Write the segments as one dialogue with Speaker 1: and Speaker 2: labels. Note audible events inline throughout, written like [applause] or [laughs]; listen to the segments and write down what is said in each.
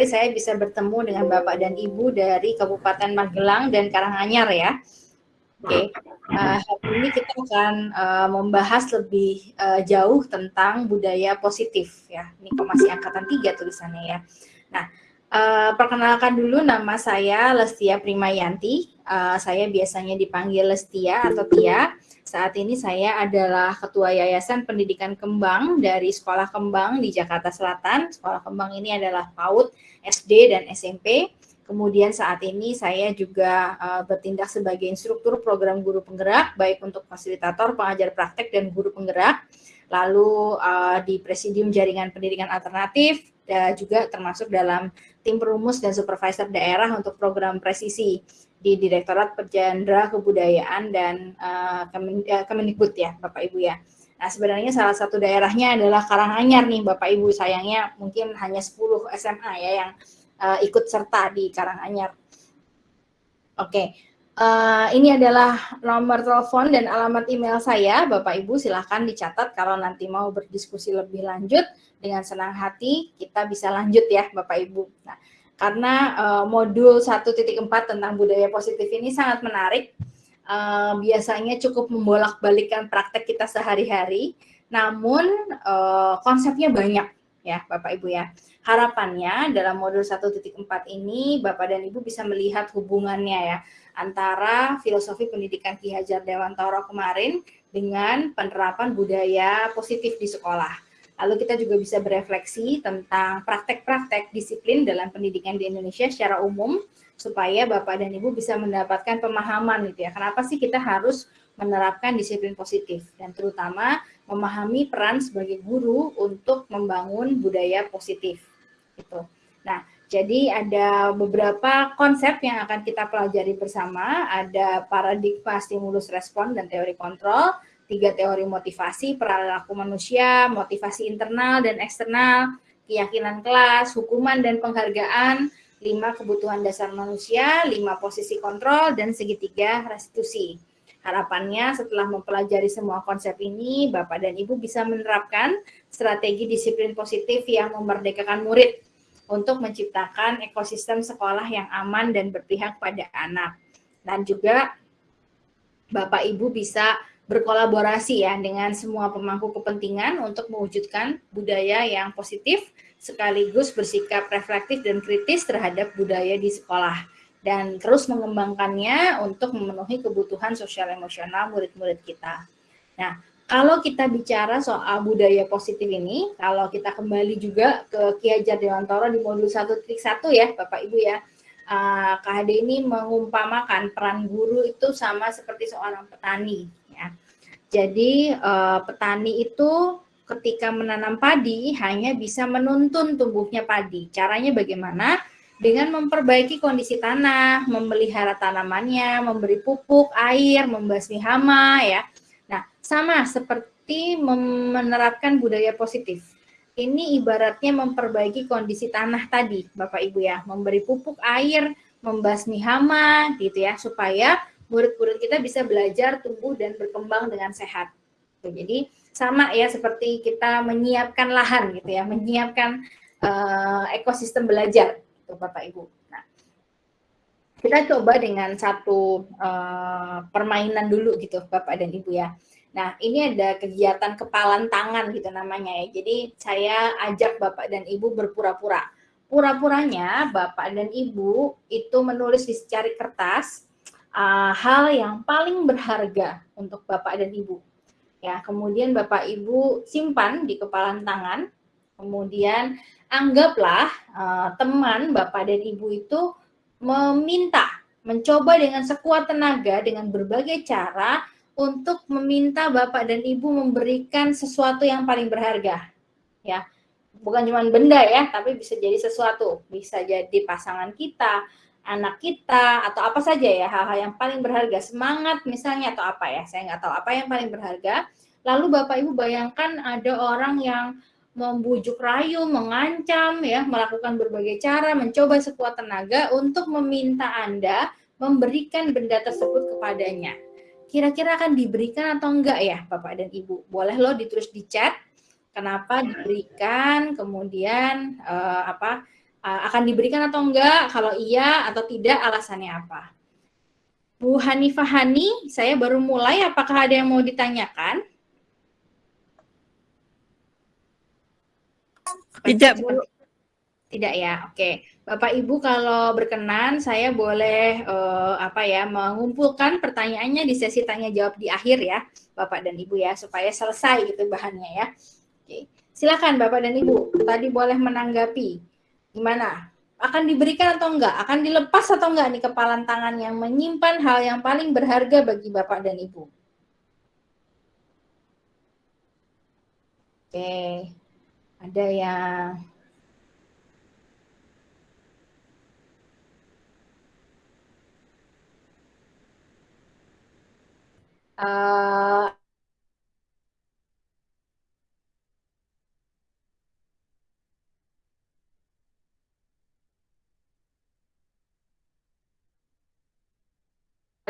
Speaker 1: saya bisa bertemu dengan Bapak dan Ibu dari Kabupaten Magelang dan Karanganyar ya. Oke, okay. uh, hari ini kita akan uh, membahas lebih uh, jauh tentang budaya positif ya. Ini kok masih angkatan tiga tulisannya ya. Nah, uh, perkenalkan dulu nama saya Lestia Primayanti. Uh, saya biasanya dipanggil Lestia atau Tia. Saat ini saya adalah Ketua Yayasan Pendidikan Kembang dari Sekolah Kembang di Jakarta Selatan. Sekolah Kembang ini adalah PAUD, SD, dan SMP. Kemudian saat ini saya juga uh, bertindak sebagai instruktur program guru penggerak, baik untuk fasilitator, pengajar praktek, dan guru penggerak. Lalu uh, di Presidium Jaringan Pendidikan Alternatif, dan juga termasuk dalam tim perumus dan supervisor daerah untuk program presisi di Direktorat Perjandra Kebudayaan dan uh, Kemendikbud ya Bapak Ibu ya. Nah sebenarnya salah satu daerahnya adalah Karanganyar nih Bapak Ibu sayangnya mungkin hanya 10 SMA ya yang uh, ikut serta di Karanganyar. Oke, okay. uh, ini adalah nomor telepon dan alamat email saya Bapak Ibu silahkan dicatat kalau nanti mau berdiskusi lebih lanjut dengan senang hati kita bisa lanjut ya Bapak Ibu. Nah, karena uh, modul 1.4 tentang budaya positif ini sangat menarik. Uh, biasanya cukup membolak-balikan praktek kita sehari-hari, namun uh, konsepnya banyak ya Bapak Ibu ya. Harapannya dalam modul 1.4 ini Bapak dan Ibu bisa melihat hubungannya ya antara filosofi pendidikan Ki Hajar Dewantara kemarin dengan penerapan budaya positif di sekolah. Lalu kita juga bisa berefleksi tentang praktek-praktek disiplin dalam pendidikan di Indonesia secara umum supaya Bapak dan Ibu bisa mendapatkan pemahaman gitu ya. Kenapa sih kita harus menerapkan disiplin positif dan terutama memahami peran sebagai guru untuk membangun budaya positif gitu. Nah, jadi ada beberapa konsep yang akan kita pelajari bersama, ada paradigma stimulus respon dan teori kontrol, tiga teori motivasi, perilaku manusia, motivasi internal dan eksternal, keyakinan kelas, hukuman dan penghargaan, lima kebutuhan dasar manusia, lima posisi kontrol, dan segitiga restitusi. Harapannya setelah mempelajari semua konsep ini, Bapak dan Ibu bisa menerapkan strategi disiplin positif yang memerdekakan murid untuk menciptakan ekosistem sekolah yang aman dan berpihak pada anak. Dan juga Bapak Ibu bisa berkolaborasi ya dengan semua pemangku kepentingan untuk mewujudkan budaya yang positif sekaligus bersikap reflektif dan kritis terhadap budaya di sekolah dan terus mengembangkannya untuk memenuhi kebutuhan sosial emosional murid-murid kita. Nah, kalau kita bicara soal budaya positif ini, kalau kita kembali juga ke Ki Hajar Dewantara di modul 1.1 ya, Bapak Ibu ya, uh, ini mengumpamakan peran guru itu sama seperti seorang petani jadi uh, petani itu ketika menanam padi hanya bisa menuntun tumbuhnya padi. Caranya bagaimana? Dengan memperbaiki kondisi tanah, memelihara tanamannya, memberi pupuk, air, membasmi hama ya. Nah, sama seperti menerapkan budaya positif. Ini ibaratnya memperbaiki kondisi tanah tadi, Bapak Ibu ya, memberi pupuk, air, membasmi hama gitu ya, supaya murid-murid kita bisa belajar, tumbuh, dan berkembang dengan sehat. Jadi sama ya seperti kita menyiapkan lahan gitu ya, menyiapkan uh, ekosistem belajar, gitu, Bapak Ibu. Nah, kita coba dengan satu uh, permainan dulu gitu, Bapak dan Ibu ya. Nah, ini ada kegiatan kepalan tangan gitu namanya ya. Jadi saya ajak Bapak dan Ibu berpura-pura. Pura-puranya Bapak dan Ibu itu menulis di secari kertas uh, hal yang paling berharga untuk Bapak dan Ibu. Ya, kemudian Bapak Ibu simpan di kepala tangan. Kemudian anggaplah uh, teman Bapak dan Ibu itu meminta, mencoba dengan sekuat tenaga dengan berbagai cara untuk meminta Bapak dan Ibu memberikan sesuatu yang paling berharga. Ya. Bukan cuma benda ya, tapi bisa jadi sesuatu. Bisa jadi pasangan kita, anak kita atau apa saja ya hal-hal yang paling berharga semangat misalnya atau apa ya saya nggak tahu apa yang paling berharga. Lalu bapak ibu bayangkan ada orang yang membujuk rayu mengancam ya melakukan berbagai cara mencoba sekuat tenaga untuk meminta anda memberikan benda tersebut kepadanya. Kira-kira akan diberikan atau enggak ya bapak dan ibu? Boleh lo ditulis di chat. Kenapa diberikan? Kemudian uh, apa akan diberikan atau enggak? Kalau iya atau tidak, alasannya apa? Bu Hanifah Hani, saya baru mulai, apakah ada yang mau ditanyakan?
Speaker 2: Tidak,
Speaker 1: Tidak ya, oke. Bapak Ibu kalau berkenan, saya boleh uh, apa ya mengumpulkan pertanyaannya di sesi tanya jawab di akhir ya, Bapak dan Ibu ya, supaya selesai gitu bahannya ya. Oke, silakan Bapak dan Ibu. Tadi boleh menanggapi gimana? Akan diberikan atau enggak? Akan dilepas atau enggak nih kepalan tangan yang menyimpan hal yang paling berharga bagi Bapak dan Ibu? Oke, ada yang uh,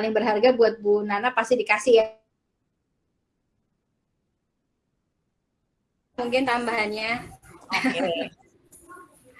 Speaker 1: paling berharga buat Bu Nana pasti dikasih ya. Mungkin tambahannya. Okay.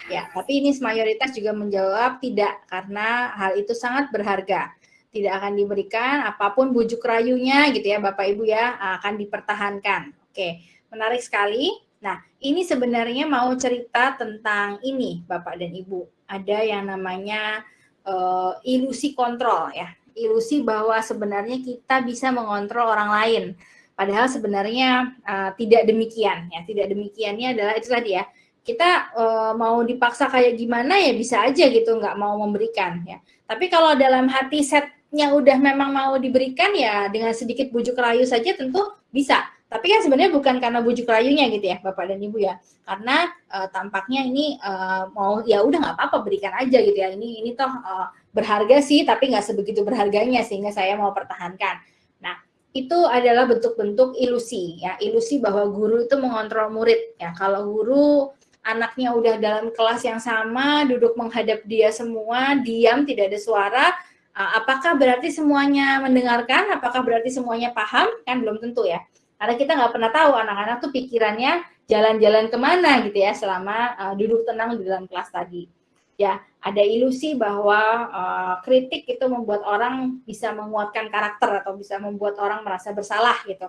Speaker 1: [laughs] ya, tapi ini mayoritas juga menjawab tidak karena hal itu sangat berharga. Tidak akan diberikan apa pun bujuk rayunya gitu ya Bapak Ibu ya akan dipertahankan. Oke, menarik sekali. Nah, ini sebenarnya mau cerita tentang ini Bapak dan Ibu. Ada yang namanya uh, ilusi kontrol ya ilusi bahwa sebenarnya kita bisa mengontrol orang lain. Padahal sebenarnya uh, tidak demikian ya. Tidak demikiannya adalah itu tadi ya. Kita uh, mau dipaksa kayak gimana ya bisa aja gitu nggak mau memberikan ya. Tapi kalau dalam hati setnya udah memang mau diberikan ya dengan sedikit bujuk rayu saja tentu bisa. Tapi kan sebenarnya bukan karena bujuk rayunya gitu ya Bapak dan Ibu ya. Karena uh, tampaknya ini uh, mau ya udah nggak apa-apa berikan aja gitu ya. Ini ini toh uh, berharga sih, tapi nggak sebegitu berharganya sehingga saya mau pertahankan. Nah, itu adalah bentuk-bentuk ilusi ya, ilusi bahwa guru itu mengontrol murid ya. Kalau guru anaknya udah dalam kelas yang sama, duduk menghadap dia semua, diam, tidak ada suara, apakah berarti semuanya mendengarkan? Apakah berarti semuanya paham? Kan belum tentu ya. Karena kita nggak pernah tahu anak-anak tuh pikirannya jalan-jalan ke mana gitu ya selama uh, duduk tenang di dalam kelas tadi ya ada ilusi bahwa uh, kritik itu membuat orang bisa menguatkan karakter atau bisa membuat orang merasa bersalah gitu.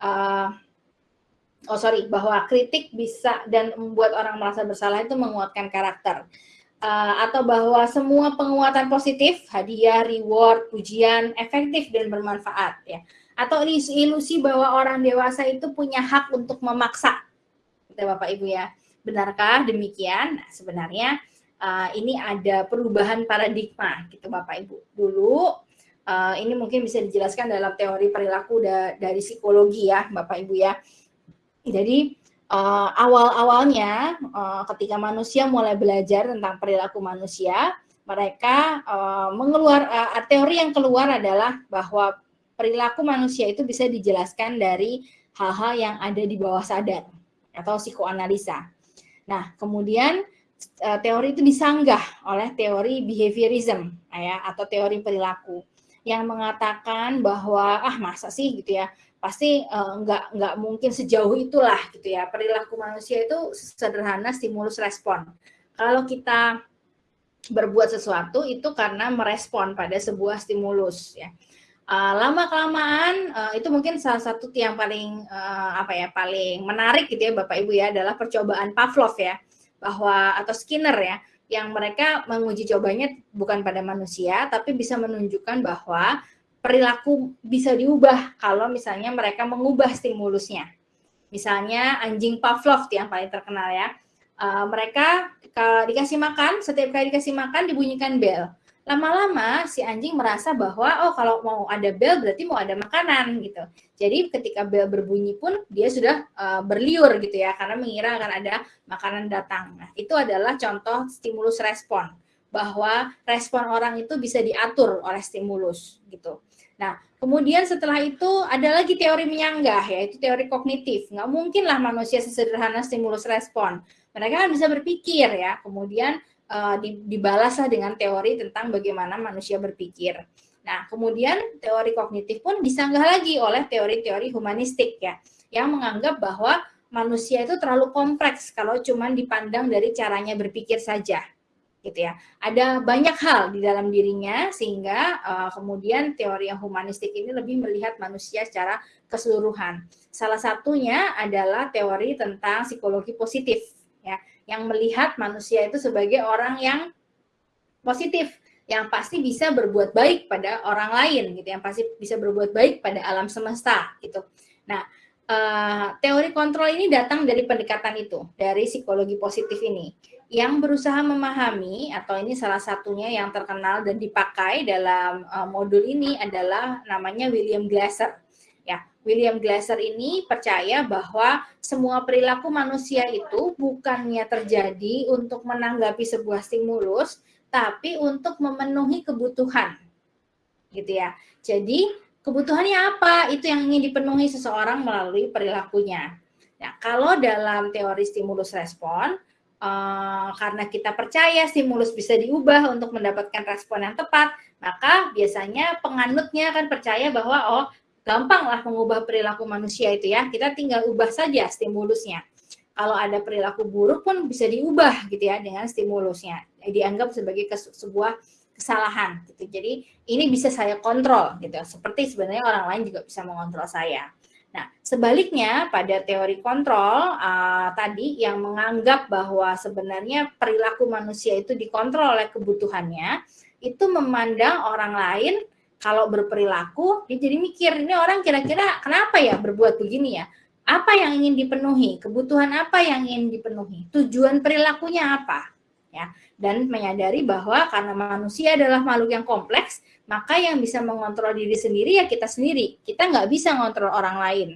Speaker 1: Uh, oh sorry, bahwa kritik bisa dan membuat orang merasa bersalah itu menguatkan karakter. Uh, atau bahwa semua penguatan positif, hadiah, reward, pujian, efektif dan bermanfaat ya. Atau ilusi bahwa orang dewasa itu punya hak untuk memaksa. Gitu Bapak Ibu ya. Benarkah demikian? Nah, sebenarnya uh, ini ada perubahan paradigma gitu Bapak Ibu. Dulu uh, ini mungkin bisa dijelaskan dalam teori perilaku da dari psikologi ya Bapak Ibu ya. Jadi uh, awal-awalnya uh, ketika manusia mulai belajar tentang perilaku manusia, mereka uh, mengeluar uh, teori yang keluar adalah bahwa perilaku manusia itu bisa dijelaskan dari hal-hal yang ada di bawah sadar atau psikoanalisa. Nah, kemudian teori itu disanggah oleh teori behaviorism ya atau teori perilaku yang mengatakan bahwa ah masa sih? gitu ya. Pasti uh, nggak nggak mungkin sejauh itulah gitu ya. Perilaku manusia itu sederhana stimulus respon. Kalau kita berbuat sesuatu itu karena merespon pada sebuah stimulus ya. Uh, lama kelamaan uh, itu mungkin salah satu yang paling uh, apa ya paling menarik gitu ya bapak ibu ya adalah percobaan Pavlov ya bahwa atau Skinner ya yang mereka menguji cobanya bukan pada manusia tapi bisa menunjukkan bahwa perilaku bisa diubah kalau misalnya mereka mengubah stimulusnya. Misalnya anjing Pavlov yang paling terkenal ya. Uh, mereka dikasih makan, setiap kali dikasih makan dibunyikan bel lama-lama si anjing merasa bahwa oh kalau mau ada bel berarti mau ada makanan gitu. Jadi ketika bel berbunyi pun dia sudah uh, berliur gitu ya karena mengira akan ada makanan datang. Nah, itu adalah contoh stimulus respon bahwa respon orang itu bisa diatur oleh stimulus gitu. Nah, kemudian setelah itu ada lagi teori menyanggah yaitu teori kognitif. Nggak mungkin lah manusia sesederhana stimulus respon. Mereka kan bisa berpikir ya. Kemudian uh, dibalaslah dengan teori tentang bagaimana manusia berpikir. Nah, kemudian teori kognitif pun disanggah lagi oleh teori-teori humanistik ya, yang menganggap bahwa manusia itu terlalu kompleks kalau cuma dipandang dari caranya berpikir saja gitu ya. Ada banyak hal di dalam dirinya sehingga uh, kemudian teori yang humanistik ini lebih melihat manusia secara keseluruhan. Salah satunya adalah teori tentang psikologi positif ya, yang melihat manusia itu sebagai orang yang positif, yang pasti bisa berbuat baik pada orang lain gitu, yang pasti bisa berbuat baik pada alam semesta gitu. Nah, uh, teori kontrol ini datang dari pendekatan itu, dari psikologi positif ini yang berusaha memahami atau ini salah satunya yang terkenal dan dipakai dalam uh, modul ini adalah namanya William Glasser. William Glasser ini percaya bahwa semua perilaku manusia itu bukannya terjadi untuk menanggapi sebuah stimulus, tapi untuk memenuhi kebutuhan. Gitu ya. Jadi, kebutuhannya apa? Itu yang ingin dipenuhi seseorang melalui perilakunya. Nah, kalau dalam teori stimulus respon, uh, karena kita percaya stimulus bisa diubah untuk mendapatkan respon yang tepat, maka biasanya penganutnya akan percaya bahwa oh gampanglah mengubah perilaku manusia itu ya, kita tinggal ubah saja stimulusnya. Kalau ada perilaku buruk pun bisa diubah gitu ya dengan stimulusnya, dianggap sebagai sebuah kesalahan gitu. Jadi ini bisa saya kontrol gitu, seperti sebenarnya orang lain juga bisa mengontrol saya. Nah, sebaliknya pada teori kontrol uh, tadi yang menganggap bahwa sebenarnya perilaku manusia itu dikontrol oleh kebutuhannya, itu memandang orang lain kalau berperilaku, dia jadi mikir ini orang kira-kira kenapa ya berbuat begini ya? Apa yang ingin dipenuhi? Kebutuhan apa yang ingin dipenuhi? Tujuan perilakunya apa? Ya, dan menyadari bahwa karena manusia adalah makhluk yang kompleks, maka yang bisa mengontrol diri sendiri ya kita sendiri. Kita nggak bisa mengontrol orang lain.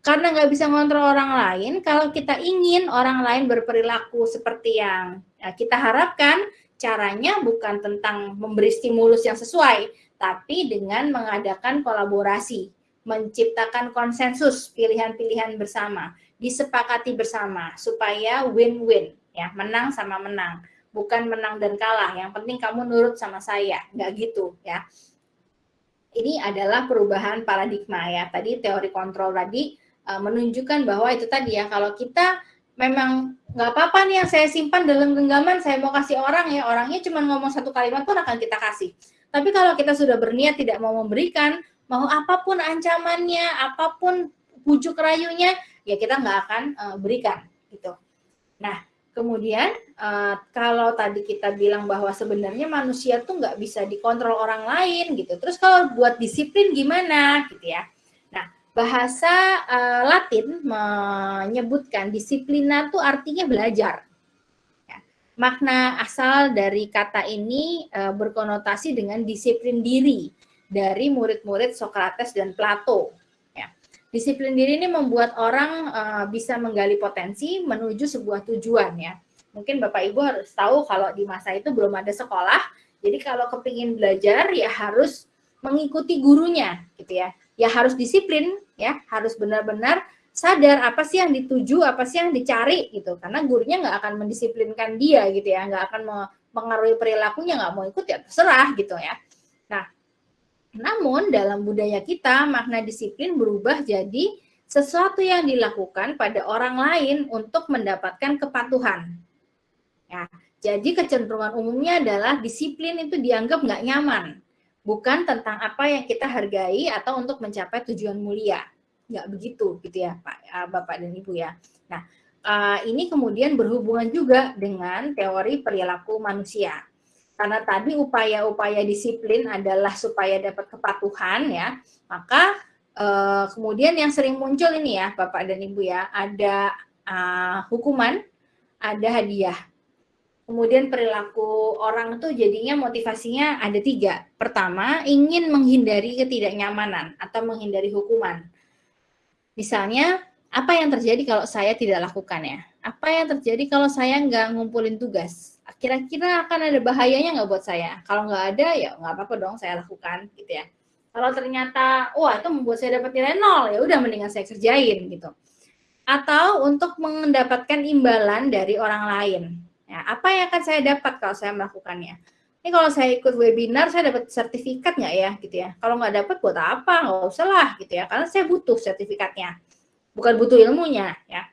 Speaker 1: Karena nggak bisa mengontrol orang lain, kalau kita ingin orang lain berperilaku seperti yang ya, kita harapkan, caranya bukan tentang memberi stimulus yang sesuai, tapi dengan mengadakan kolaborasi, menciptakan konsensus pilihan-pilihan bersama, disepakati bersama supaya win-win, ya menang sama menang bukan menang dan kalah. Yang penting kamu nurut sama saya, nggak gitu ya. Ini adalah perubahan paradigma ya. Tadi teori kontrol tadi uh, menunjukkan bahwa itu tadi ya kalau kita memang nggak apa-apa nih yang saya simpan dalam genggaman saya mau kasih orang ya orangnya cuma ngomong satu kalimat pun akan kita kasih. Tapi kalau kita sudah berniat tidak mau memberikan, mau apa pun ancamannya, apa pun bujuk rayunya, ya kita nggak akan uh, berikan gitu. Nah, Kemudian uh, kalau tadi kita bilang bahwa sebenarnya manusia tuh nggak bisa dikontrol orang lain gitu. Terus kalau buat disiplin gimana gitu ya? Nah bahasa uh, Latin menyebutkan disiplina tuh artinya belajar. Ya. Makna asal dari kata ini uh, berkonotasi dengan disiplin diri dari murid-murid Socrates dan Plato Disiplin diri ini membuat orang uh, bisa menggali potensi menuju sebuah tujuan ya. Mungkin Bapak Ibu harus tahu kalau di masa itu belum ada sekolah, jadi kalau kepingin belajar ya harus mengikuti gurunya gitu ya. Ya harus disiplin ya, harus benar-benar sadar apa sih yang dituju, apa sih yang dicari gitu. Karena gurunya nggak akan mendisiplinkan dia gitu ya, nggak akan mengaruhi perilakunya, nggak mau ikut ya terserah gitu ya. Nah, namun dalam budaya kita makna disiplin berubah jadi sesuatu yang dilakukan pada orang lain untuk mendapatkan kepatuhan. Ya, jadi kecenderungan umumnya adalah disiplin itu dianggap nggak nyaman, bukan tentang apa yang kita hargai atau untuk mencapai tujuan mulia. Nggak begitu, gitu ya Pak, eh, Bapak dan Ibu ya. Nah, eh, ini kemudian berhubungan juga dengan teori perilaku manusia karena tadi upaya-upaya disiplin adalah supaya dapat kepatuhan ya, maka uh, kemudian yang sering muncul ini ya Bapak dan Ibu ya, ada uh, hukuman, ada hadiah. Kemudian perilaku orang tuh jadinya motivasinya ada tiga. Pertama, ingin menghindari ketidaknyamanan atau menghindari hukuman. Misalnya, apa yang terjadi kalau saya tidak lakukan ya? Apa yang terjadi kalau saya nggak ngumpulin tugas? kira-kira akan ada bahayanya nggak buat saya? Kalau nggak ada, ya nggak apa-apa dong saya lakukan, gitu ya. Kalau ternyata, wah itu membuat saya dapat nilai nol, ya udah mendingan saya kerjain, gitu. Atau untuk mendapatkan imbalan dari orang lain. Ya, apa yang akan saya dapat kalau saya melakukannya? Ini kalau saya ikut webinar, saya dapat sertifikat nggak ya, gitu ya. Kalau nggak dapat, buat apa? Nggak usah lah, gitu ya. Karena saya butuh sertifikatnya. Bukan butuh ilmunya, ya.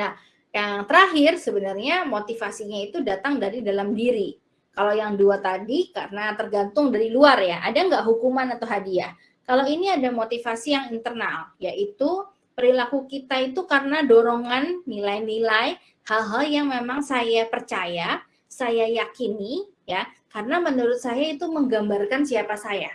Speaker 1: Nah, yang terakhir sebenarnya motivasinya itu datang dari dalam diri. Kalau yang dua tadi karena tergantung dari luar ya, ada nggak hukuman atau hadiah? Kalau ini ada motivasi yang internal, yaitu perilaku kita itu karena dorongan nilai-nilai hal-hal yang memang saya percaya, saya yakini ya, karena menurut saya itu menggambarkan siapa saya.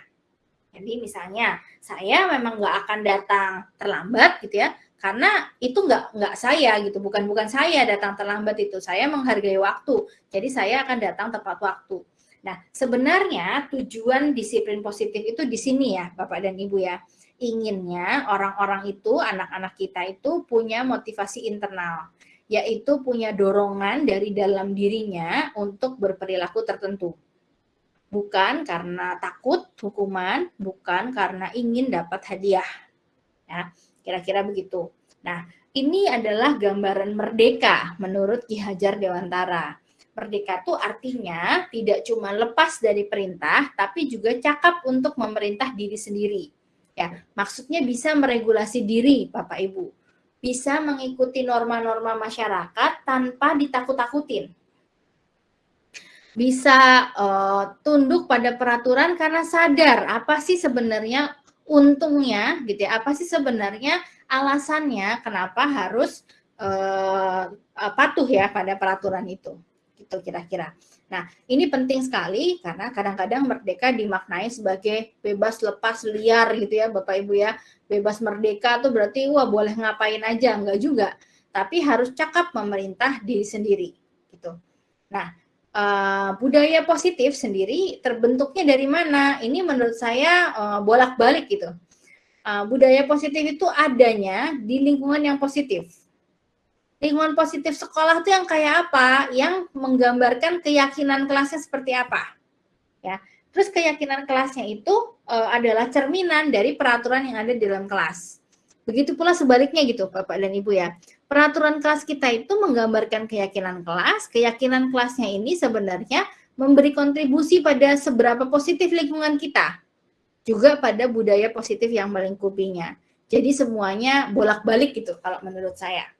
Speaker 1: Jadi misalnya saya memang nggak akan datang terlambat gitu ya, karena itu nggak nggak saya gitu. Bukan bukan saya datang terlambat itu. Saya menghargai waktu. Jadi saya akan datang tepat waktu. Nah sebenarnya tujuan disiplin positif itu di sini ya bapak dan ibu ya. Inginnya orang-orang itu anak-anak kita itu punya motivasi internal yaitu punya dorongan dari dalam dirinya untuk berperilaku tertentu bukan karena takut hukuman bukan karena ingin dapat hadiah ya Kira-kira begitu. Nah, ini adalah gambaran merdeka menurut Ki Hajar Dewantara. Merdeka itu artinya tidak cuma lepas dari perintah, tapi juga cakap untuk memerintah diri sendiri. Ya, maksudnya bisa meregulasi diri, Bapak Ibu. Bisa mengikuti norma-norma masyarakat tanpa ditakut-takutin. Bisa uh, tunduk pada peraturan karena sadar apa sih sebenarnya untungnya gitu ya apa sih sebenarnya alasannya kenapa harus uh, patuh ya pada peraturan itu gitu kira-kira. Nah, ini penting sekali karena kadang-kadang merdeka dimaknai sebagai bebas lepas liar gitu ya Bapak Ibu ya. Bebas merdeka tuh berarti wah boleh ngapain aja, enggak juga. Tapi harus cakap memerintah diri sendiri gitu. Nah, uh, budaya positif sendiri terbentuknya dari mana? Ini menurut saya uh, bolak-balik gitu. Uh, budaya positif itu adanya di lingkungan yang positif. Lingkungan positif sekolah itu yang kayak apa? Yang menggambarkan keyakinan kelasnya seperti apa. Ya. Terus keyakinan kelasnya itu uh, adalah cerminan dari peraturan yang ada di dalam kelas. Begitu pula sebaliknya gitu Bapak dan Ibu ya. Peraturan kelas kita itu menggambarkan keyakinan kelas. Keyakinan kelasnya ini sebenarnya memberi kontribusi pada seberapa positif lingkungan kita. Juga pada budaya positif yang melingkupinya. Jadi semuanya bolak-balik gitu kalau menurut saya.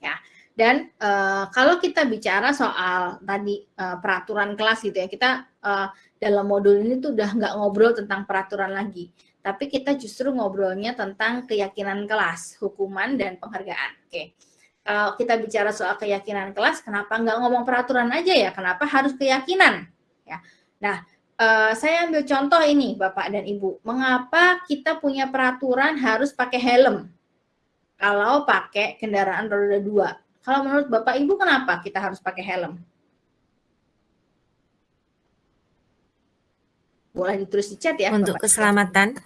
Speaker 1: Ya. Dan uh, kalau kita bicara soal tadi uh, peraturan kelas gitu ya, kita uh, dalam modul ini tuh udah nggak ngobrol tentang peraturan lagi tapi kita justru ngobrolnya tentang keyakinan kelas, hukuman dan penghargaan. Oke. Kalau kita bicara soal keyakinan kelas, kenapa nggak ngomong peraturan aja ya? Kenapa harus keyakinan? Ya. Nah, uh, saya ambil contoh ini, Bapak dan Ibu. Mengapa kita punya peraturan harus pakai helm? Kalau pakai kendaraan roda dua. Kalau menurut Bapak Ibu kenapa kita harus pakai helm? boleh ditulis di chat ya.
Speaker 2: Untuk keselamatan.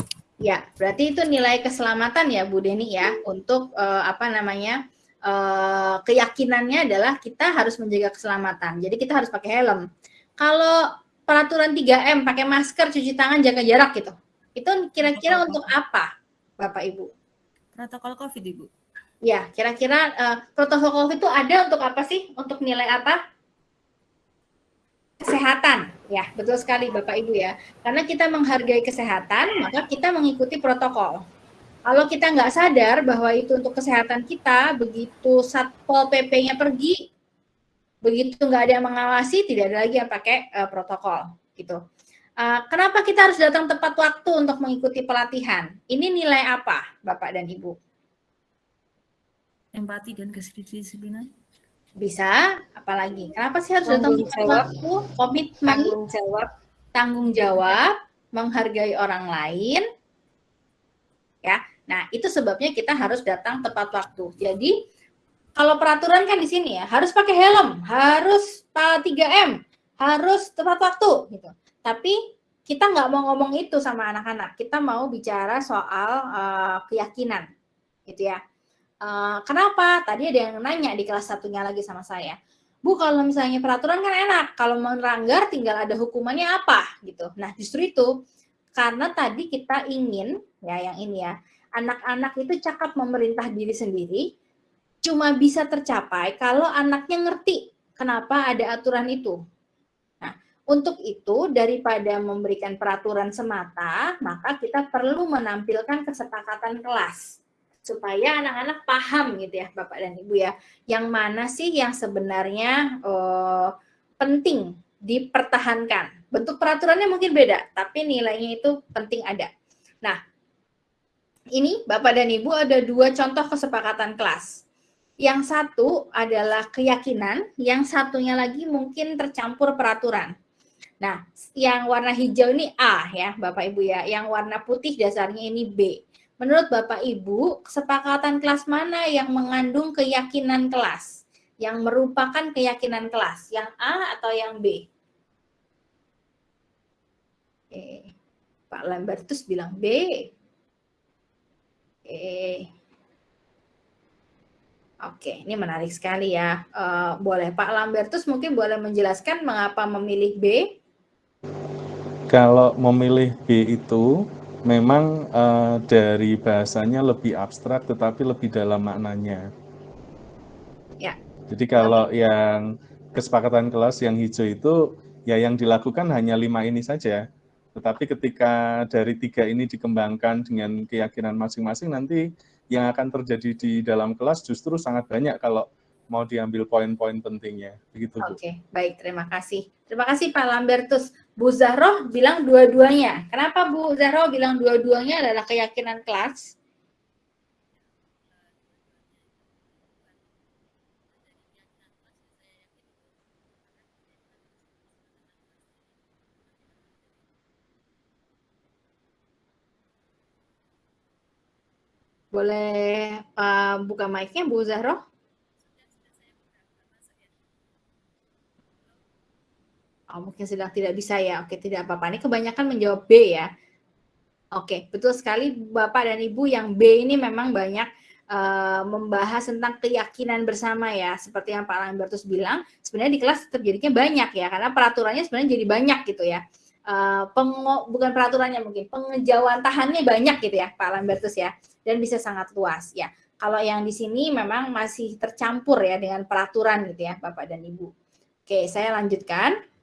Speaker 1: Ya, berarti itu nilai keselamatan ya Bu Deni ya untuk uh, apa namanya uh, keyakinannya adalah kita harus menjaga keselamatan. Jadi kita harus pakai helm. Kalau peraturan 3M pakai masker, cuci tangan, jaga jarak gitu. Itu kira-kira untuk apa, Bapak Ibu?
Speaker 2: Protokol COVID, Ibu.
Speaker 1: Ya, kira-kira uh, protokol COVID itu ada untuk apa sih? Untuk nilai apa? kesehatan. Ya, betul sekali Bapak Ibu ya. Karena kita menghargai kesehatan, maka kita mengikuti protokol. Kalau kita nggak sadar bahwa itu untuk kesehatan kita, begitu Satpol PP-nya pergi, begitu nggak ada yang mengawasi, tidak ada lagi yang pakai uh, protokol. gitu. Uh, kenapa kita harus datang tepat waktu untuk mengikuti pelatihan? Ini nilai apa, Bapak dan Ibu?
Speaker 2: Empati dan kedisiplinan.
Speaker 1: Bisa, apalagi? Kenapa sih harus datang
Speaker 3: jawab,
Speaker 1: waktu? Komitmen,
Speaker 3: tanggung jawab,
Speaker 1: tanggung jawab, menghargai orang lain. Ya. Nah, itu sebabnya kita harus datang tepat waktu. Jadi, kalau peraturan kan di sini ya, harus pakai helm, harus 3M, harus tepat waktu gitu. Tapi kita nggak mau ngomong itu sama anak-anak. Kita mau bicara soal uh, keyakinan, gitu ya. Uh, kenapa? Tadi ada yang nanya di kelas satunya lagi sama saya. Bu, kalau misalnya peraturan kan enak, kalau melanggar tinggal ada hukumannya apa gitu. Nah, justru itu karena tadi kita ingin ya yang ini ya, anak-anak itu cakap memerintah diri sendiri cuma bisa tercapai kalau anaknya ngerti kenapa ada aturan itu. Untuk itu daripada memberikan peraturan semata, maka kita perlu menampilkan kesepakatan kelas supaya anak-anak paham gitu ya Bapak dan Ibu ya, yang mana sih yang sebenarnya uh, penting dipertahankan. Bentuk peraturannya mungkin beda, tapi nilainya itu penting ada. Nah, ini Bapak dan Ibu ada dua contoh kesepakatan kelas. Yang satu adalah keyakinan, yang satunya lagi mungkin tercampur peraturan. Nah, yang warna hijau ini A ya, Bapak Ibu ya. Yang warna putih dasarnya ini B. Menurut Bapak Ibu, kesepakatan kelas mana yang mengandung keyakinan kelas? Yang merupakan keyakinan kelas, yang A atau yang B? Oke. Pak Lambertus bilang B. Oke. Oke, ini menarik sekali ya. Uh, boleh Pak Lambertus mungkin boleh menjelaskan mengapa memilih B?
Speaker 3: Kalau memilih B itu memang uh, dari bahasanya lebih abstrak tetapi lebih dalam maknanya.
Speaker 1: Ya.
Speaker 3: Jadi kalau okay. yang kesepakatan kelas yang hijau itu ya yang dilakukan hanya lima ini saja. Tetapi ketika dari tiga ini dikembangkan dengan keyakinan masing-masing nanti yang akan terjadi di dalam kelas justru sangat banyak kalau mau diambil poin-poin pentingnya. Begitu.
Speaker 1: Oke, okay, baik. Terima kasih. Terima kasih Pak Lambertus. Bu Zahroh bilang dua-duanya. Kenapa Bu Zahroh bilang dua-duanya adalah keyakinan kelas? Boleh uh, buka mic-nya Bu Zahroh? Oh, mungkin sedang tidak bisa ya. Oke, tidak apa-apa. Ini kebanyakan menjawab B ya. Oke, betul sekali Bapak dan Ibu yang B ini memang banyak uh, membahas tentang keyakinan bersama ya. Seperti yang Pak Lambertus bilang, sebenarnya di kelas terjadinya banyak ya, karena peraturannya sebenarnya jadi banyak gitu ya. Uh, pengo, bukan peraturannya mungkin, pengejawantahannya banyak gitu ya Pak Lambertus ya. Dan bisa sangat luas ya. Kalau yang di sini memang masih tercampur ya dengan peraturan gitu ya Bapak dan Ibu. Oke, saya lanjutkan.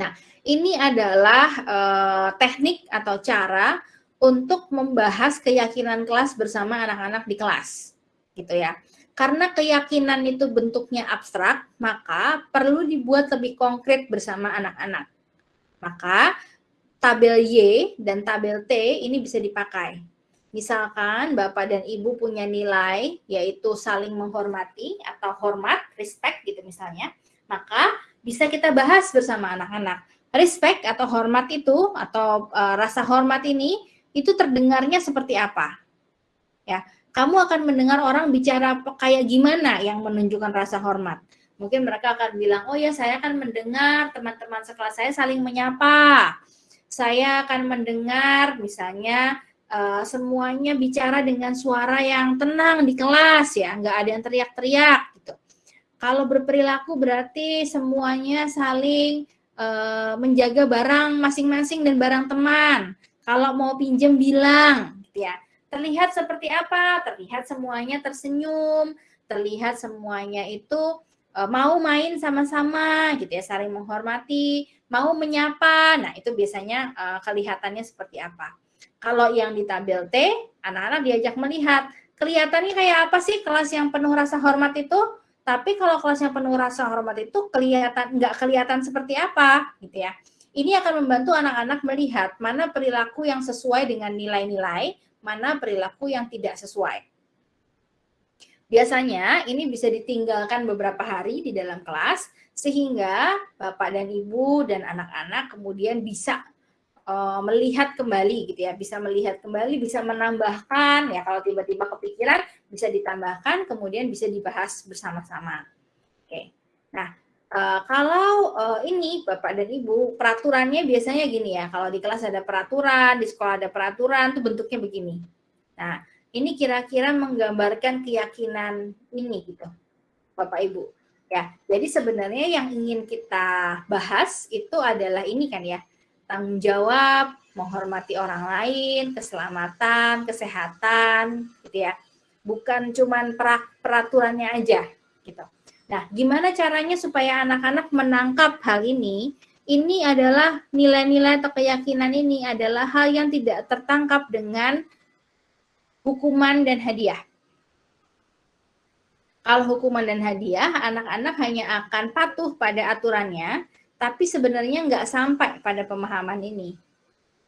Speaker 1: Nah, ini adalah uh, teknik atau cara untuk membahas keyakinan kelas bersama anak-anak di kelas, gitu ya. Karena keyakinan itu bentuknya abstrak, maka perlu dibuat lebih konkret bersama anak-anak. Maka tabel Y dan tabel T ini bisa dipakai. Misalkan Bapak dan Ibu punya nilai yaitu saling menghormati atau hormat, respect gitu misalnya, maka bisa kita bahas bersama anak-anak. Respect atau hormat itu atau uh, rasa hormat ini itu terdengarnya seperti apa? Ya, kamu akan mendengar orang bicara kayak gimana yang menunjukkan rasa hormat. Mungkin mereka akan bilang, "Oh ya, saya akan mendengar teman-teman sekelas saya saling menyapa." Saya akan mendengar misalnya uh, semuanya bicara dengan suara yang tenang di kelas ya, nggak ada yang teriak-teriak. Kalau berperilaku berarti semuanya saling uh, menjaga barang masing-masing dan barang teman. Kalau mau pinjam bilang, gitu ya. Terlihat seperti apa? Terlihat semuanya tersenyum, terlihat semuanya itu uh, mau main sama-sama, gitu ya, saling menghormati, mau menyapa. Nah, itu biasanya uh, kelihatannya seperti apa. Kalau yang di tabel T, anak-anak diajak melihat kelihatannya kayak apa sih kelas yang penuh rasa hormat itu? Tapi kalau kelasnya penuh rasa hormat itu kelihatan nggak kelihatan seperti apa, gitu ya. Ini akan membantu anak-anak melihat mana perilaku yang sesuai dengan nilai-nilai, mana perilaku yang tidak sesuai. Biasanya ini bisa ditinggalkan beberapa hari di dalam kelas sehingga Bapak dan Ibu dan anak-anak kemudian bisa uh, melihat kembali gitu ya, bisa melihat kembali, bisa menambahkan ya kalau tiba-tiba kepikiran bisa ditambahkan, kemudian bisa dibahas bersama-sama. Oke, nah uh, kalau uh, ini Bapak dan Ibu peraturannya biasanya gini ya, kalau di kelas ada peraturan, di sekolah ada peraturan, tuh bentuknya begini. Nah ini kira-kira menggambarkan keyakinan ini gitu, Bapak Ibu. Ya, jadi sebenarnya yang ingin kita bahas itu adalah ini kan ya, tanggung jawab, menghormati orang lain, keselamatan, kesehatan, gitu ya. Bukan cuman peraturannya aja, gitu. Nah, gimana caranya supaya anak-anak menangkap hal ini? Ini adalah nilai-nilai atau keyakinan ini adalah hal yang tidak tertangkap dengan hukuman dan hadiah. Kalau hukuman dan hadiah, anak-anak hanya akan patuh pada aturannya, tapi sebenarnya nggak sampai pada pemahaman ini.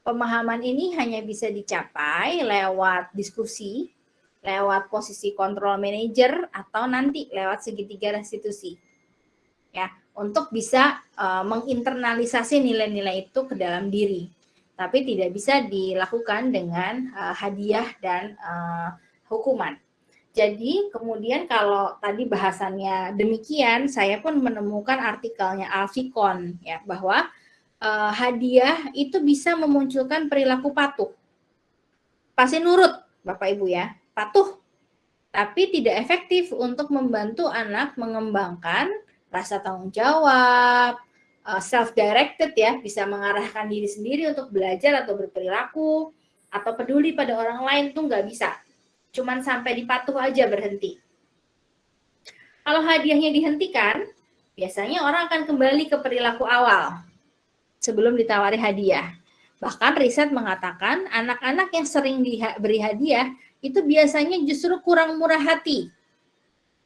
Speaker 1: Pemahaman ini hanya bisa dicapai lewat diskusi, lewat posisi kontrol manager, atau nanti lewat segitiga restitusi. Ya, untuk bisa uh, menginternalisasi nilai-nilai itu ke dalam diri. Tapi tidak bisa dilakukan dengan uh, hadiah dan uh, hukuman. Jadi kemudian kalau tadi bahasannya demikian, saya pun menemukan artikelnya Alficon ya bahwa uh, hadiah itu bisa memunculkan perilaku patuh. Pasti nurut Bapak Ibu ya, patuh. Tapi tidak efektif untuk membantu anak mengembangkan rasa tanggung jawab, uh, self-directed ya, bisa mengarahkan diri sendiri untuk belajar atau berperilaku, atau peduli pada orang lain tuh nggak bisa cuman sampai dipatuh aja berhenti. Kalau hadiahnya dihentikan, biasanya orang akan kembali ke perilaku awal sebelum ditawari hadiah. Bahkan riset mengatakan anak-anak yang sering diberi hadiah itu biasanya justru kurang murah hati.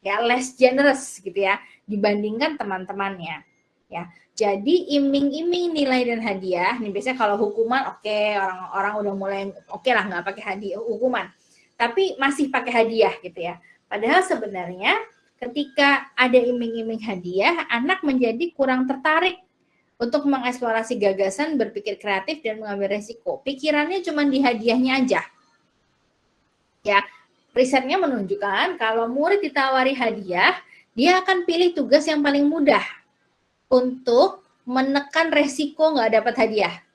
Speaker 1: Ya, less generous gitu ya dibandingkan teman-temannya. Ya. Jadi iming-iming nilai dan hadiah, nih biasanya kalau hukuman oke okay, orang-orang udah mulai oke okay lah nggak pakai hadiah hukuman tapi masih pakai hadiah gitu ya. Padahal sebenarnya ketika ada iming-iming hadiah, anak menjadi kurang tertarik untuk mengeksplorasi gagasan, berpikir kreatif dan mengambil resiko. Pikirannya cuma di hadiahnya aja. Ya, risetnya menunjukkan kalau murid ditawari hadiah, dia akan pilih tugas yang paling mudah untuk menekan resiko nggak dapat hadiah.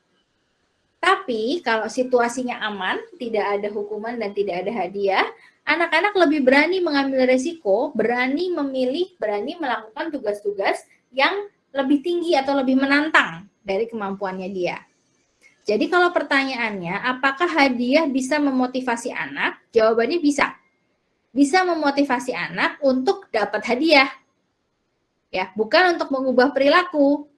Speaker 1: Tapi kalau situasinya aman, tidak ada hukuman dan tidak ada hadiah, anak-anak lebih berani mengambil resiko, berani memilih, berani melakukan tugas-tugas yang lebih tinggi atau lebih menantang dari kemampuannya dia. Jadi kalau pertanyaannya, apakah hadiah bisa memotivasi anak? Jawabannya bisa. Bisa memotivasi anak untuk dapat hadiah. Ya, bukan untuk mengubah perilaku.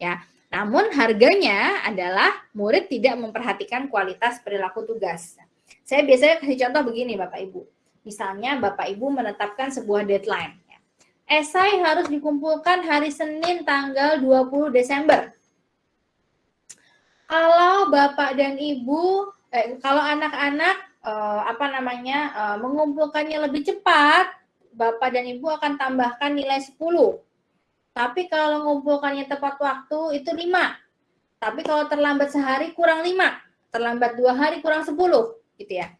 Speaker 1: Ya, namun harganya adalah murid tidak memperhatikan kualitas perilaku tugas. Saya biasanya kasih contoh begini Bapak Ibu. Misalnya Bapak Ibu menetapkan sebuah deadline. Esai harus dikumpulkan hari Senin tanggal 20 Desember. Kalau Bapak dan Ibu, eh, kalau anak-anak eh, apa namanya eh, mengumpulkannya lebih cepat, Bapak dan Ibu akan tambahkan nilai 10 tapi kalau ngumpulkannya tepat waktu itu lima. Tapi kalau terlambat sehari kurang lima. Terlambat dua hari kurang sepuluh. Gitu ya.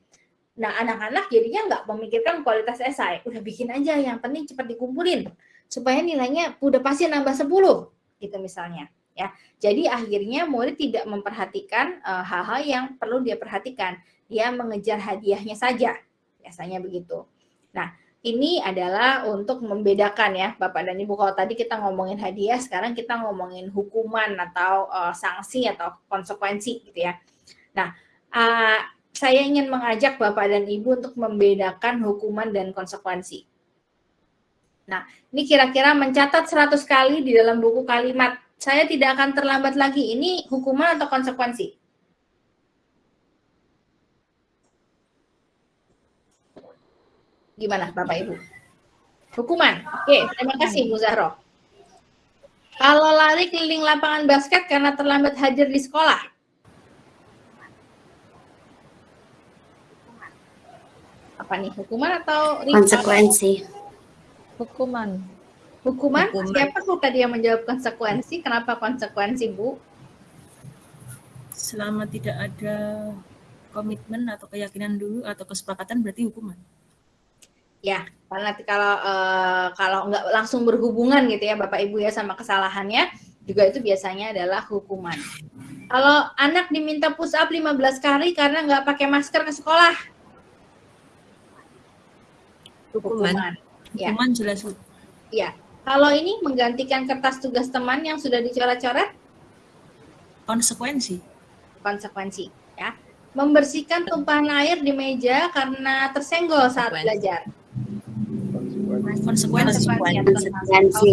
Speaker 1: Nah anak-anak jadinya nggak memikirkan kualitas esai. Udah bikin aja yang penting cepat dikumpulin. Supaya nilainya udah pasti nambah sepuluh. Gitu misalnya. ya. Jadi akhirnya murid tidak memperhatikan eh, hal-hal uh, yang perlu dia perhatikan. Dia mengejar hadiahnya saja. Biasanya begitu. Nah, ini adalah untuk membedakan ya Bapak dan Ibu. Kalau tadi kita ngomongin hadiah, sekarang kita ngomongin hukuman atau uh, sanksi atau konsekuensi gitu ya. Nah, uh, saya ingin mengajak Bapak dan Ibu untuk membedakan hukuman dan konsekuensi. Nah, ini kira-kira mencatat 100 kali di dalam buku kalimat. Saya tidak akan terlambat lagi. Ini hukuman atau konsekuensi? Gimana Bapak Ibu? Hukuman. Oke, terima kasih Bu Zahro. Kalau lari keliling lapangan basket karena terlambat hadir di sekolah. Apa nih, hukuman atau
Speaker 4: konsekuensi?
Speaker 1: Hukuman. Hukuman? hukuman. Siapa tuh tadi yang menjawab konsekuensi? Kenapa konsekuensi, Bu?
Speaker 2: Selama tidak ada komitmen atau keyakinan dulu atau kesepakatan berarti hukuman.
Speaker 1: Ya, karena kalau uh, kalau nggak langsung berhubungan gitu ya Bapak Ibu ya sama kesalahannya, juga itu biasanya adalah hukuman. Kalau anak diminta push up 15 kali karena nggak pakai masker ke sekolah.
Speaker 2: Hukuman. Hukuman, ya. hukuman jelas.
Speaker 1: Iya. Kalau ini menggantikan kertas tugas teman yang sudah dicoret-coret?
Speaker 2: Konsekuensi.
Speaker 1: Konsekuensi, ya. Membersihkan tumpahan air di meja karena tersenggol saat belajar konsekuensi. konsekuensi.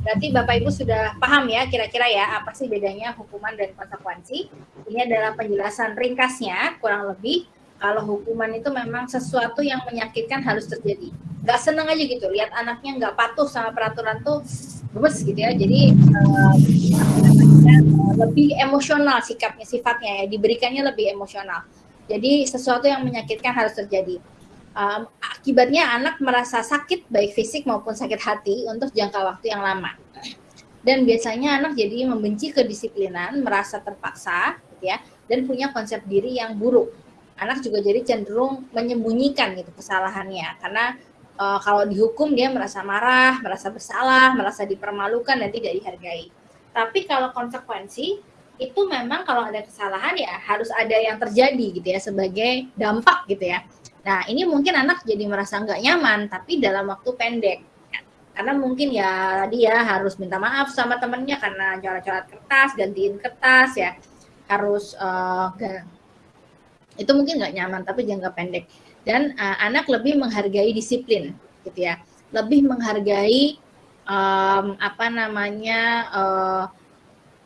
Speaker 1: Berarti Bapak Ibu sudah paham ya kira-kira ya apa sih bedanya hukuman dan konsekuensi. Ini adalah penjelasan ringkasnya kurang lebih kalau hukuman itu memang sesuatu yang menyakitkan harus terjadi. Gak seneng aja gitu, lihat anaknya nggak patuh sama peraturan tuh gemes gitu ya. Jadi uh, lebih emosional sikapnya, sifatnya ya, diberikannya lebih emosional. Jadi sesuatu yang menyakitkan harus terjadi. Um, akibatnya anak merasa sakit baik fisik maupun sakit hati untuk jangka waktu yang lama. Dan biasanya anak jadi membenci kedisiplinan, merasa terpaksa, gitu ya, dan punya konsep diri yang buruk anak juga jadi cenderung menyembunyikan gitu kesalahannya karena uh, kalau dihukum dia merasa marah, merasa bersalah, merasa dipermalukan dan tidak dihargai. Tapi kalau konsekuensi itu memang kalau ada kesalahan ya harus ada yang terjadi gitu ya sebagai dampak gitu ya. Nah ini mungkin anak jadi merasa nggak nyaman tapi dalam waktu pendek. Karena mungkin ya dia harus minta maaf sama temennya karena coret-coret kertas gantiin kertas ya. Harus uh, itu mungkin nggak nyaman tapi jangka pendek. Dan uh, anak lebih menghargai disiplin gitu ya. Lebih menghargai um, apa namanya uh,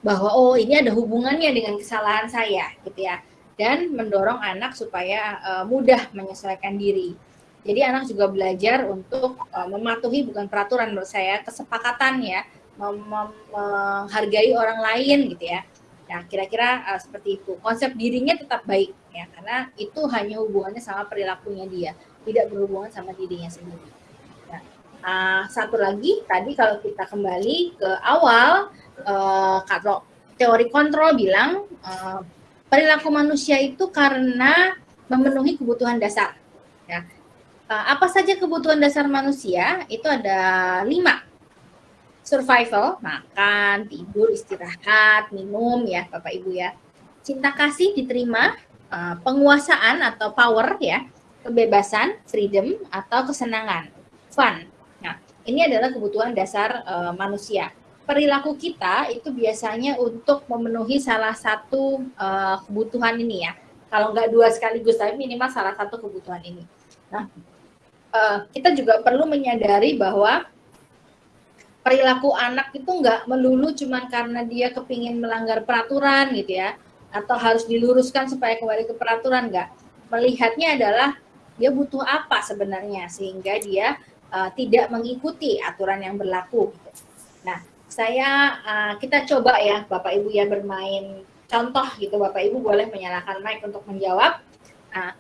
Speaker 1: bahwa oh ini ada hubungannya dengan kesalahan saya gitu ya dan mendorong anak supaya uh, mudah menyesuaikan diri jadi anak juga belajar untuk uh, mematuhi bukan peraturan menurut saya kesepakatan ya menghargai orang lain gitu ya Nah, kira-kira uh, seperti itu. Konsep dirinya tetap baik ya, karena itu hanya hubungannya sama perilakunya dia, tidak berhubungan sama dirinya sendiri. Nah, uh, satu lagi tadi kalau kita kembali ke awal, uh, kalau teori kontrol bilang uh, perilaku manusia itu karena memenuhi kebutuhan dasar. Ya. Uh, apa saja kebutuhan dasar manusia? Itu ada lima survival, makan, tidur, istirahat, minum ya Bapak Ibu ya. Cinta kasih diterima, uh, penguasaan atau power ya, kebebasan, freedom atau kesenangan, fun. Nah, ini adalah kebutuhan dasar uh, manusia. Perilaku kita itu biasanya untuk memenuhi salah satu uh, kebutuhan ini ya. Kalau nggak dua sekaligus, tapi minimal salah satu kebutuhan ini. Nah, uh, kita juga perlu menyadari bahwa perilaku anak itu nggak melulu cuma karena dia kepingin melanggar peraturan gitu ya atau harus diluruskan supaya kembali ke peraturan nggak melihatnya adalah dia butuh apa sebenarnya sehingga dia uh, tidak mengikuti aturan yang berlaku gitu. nah saya uh, kita coba ya bapak ibu ya bermain contoh gitu bapak ibu boleh menyalakan mic untuk menjawab nah,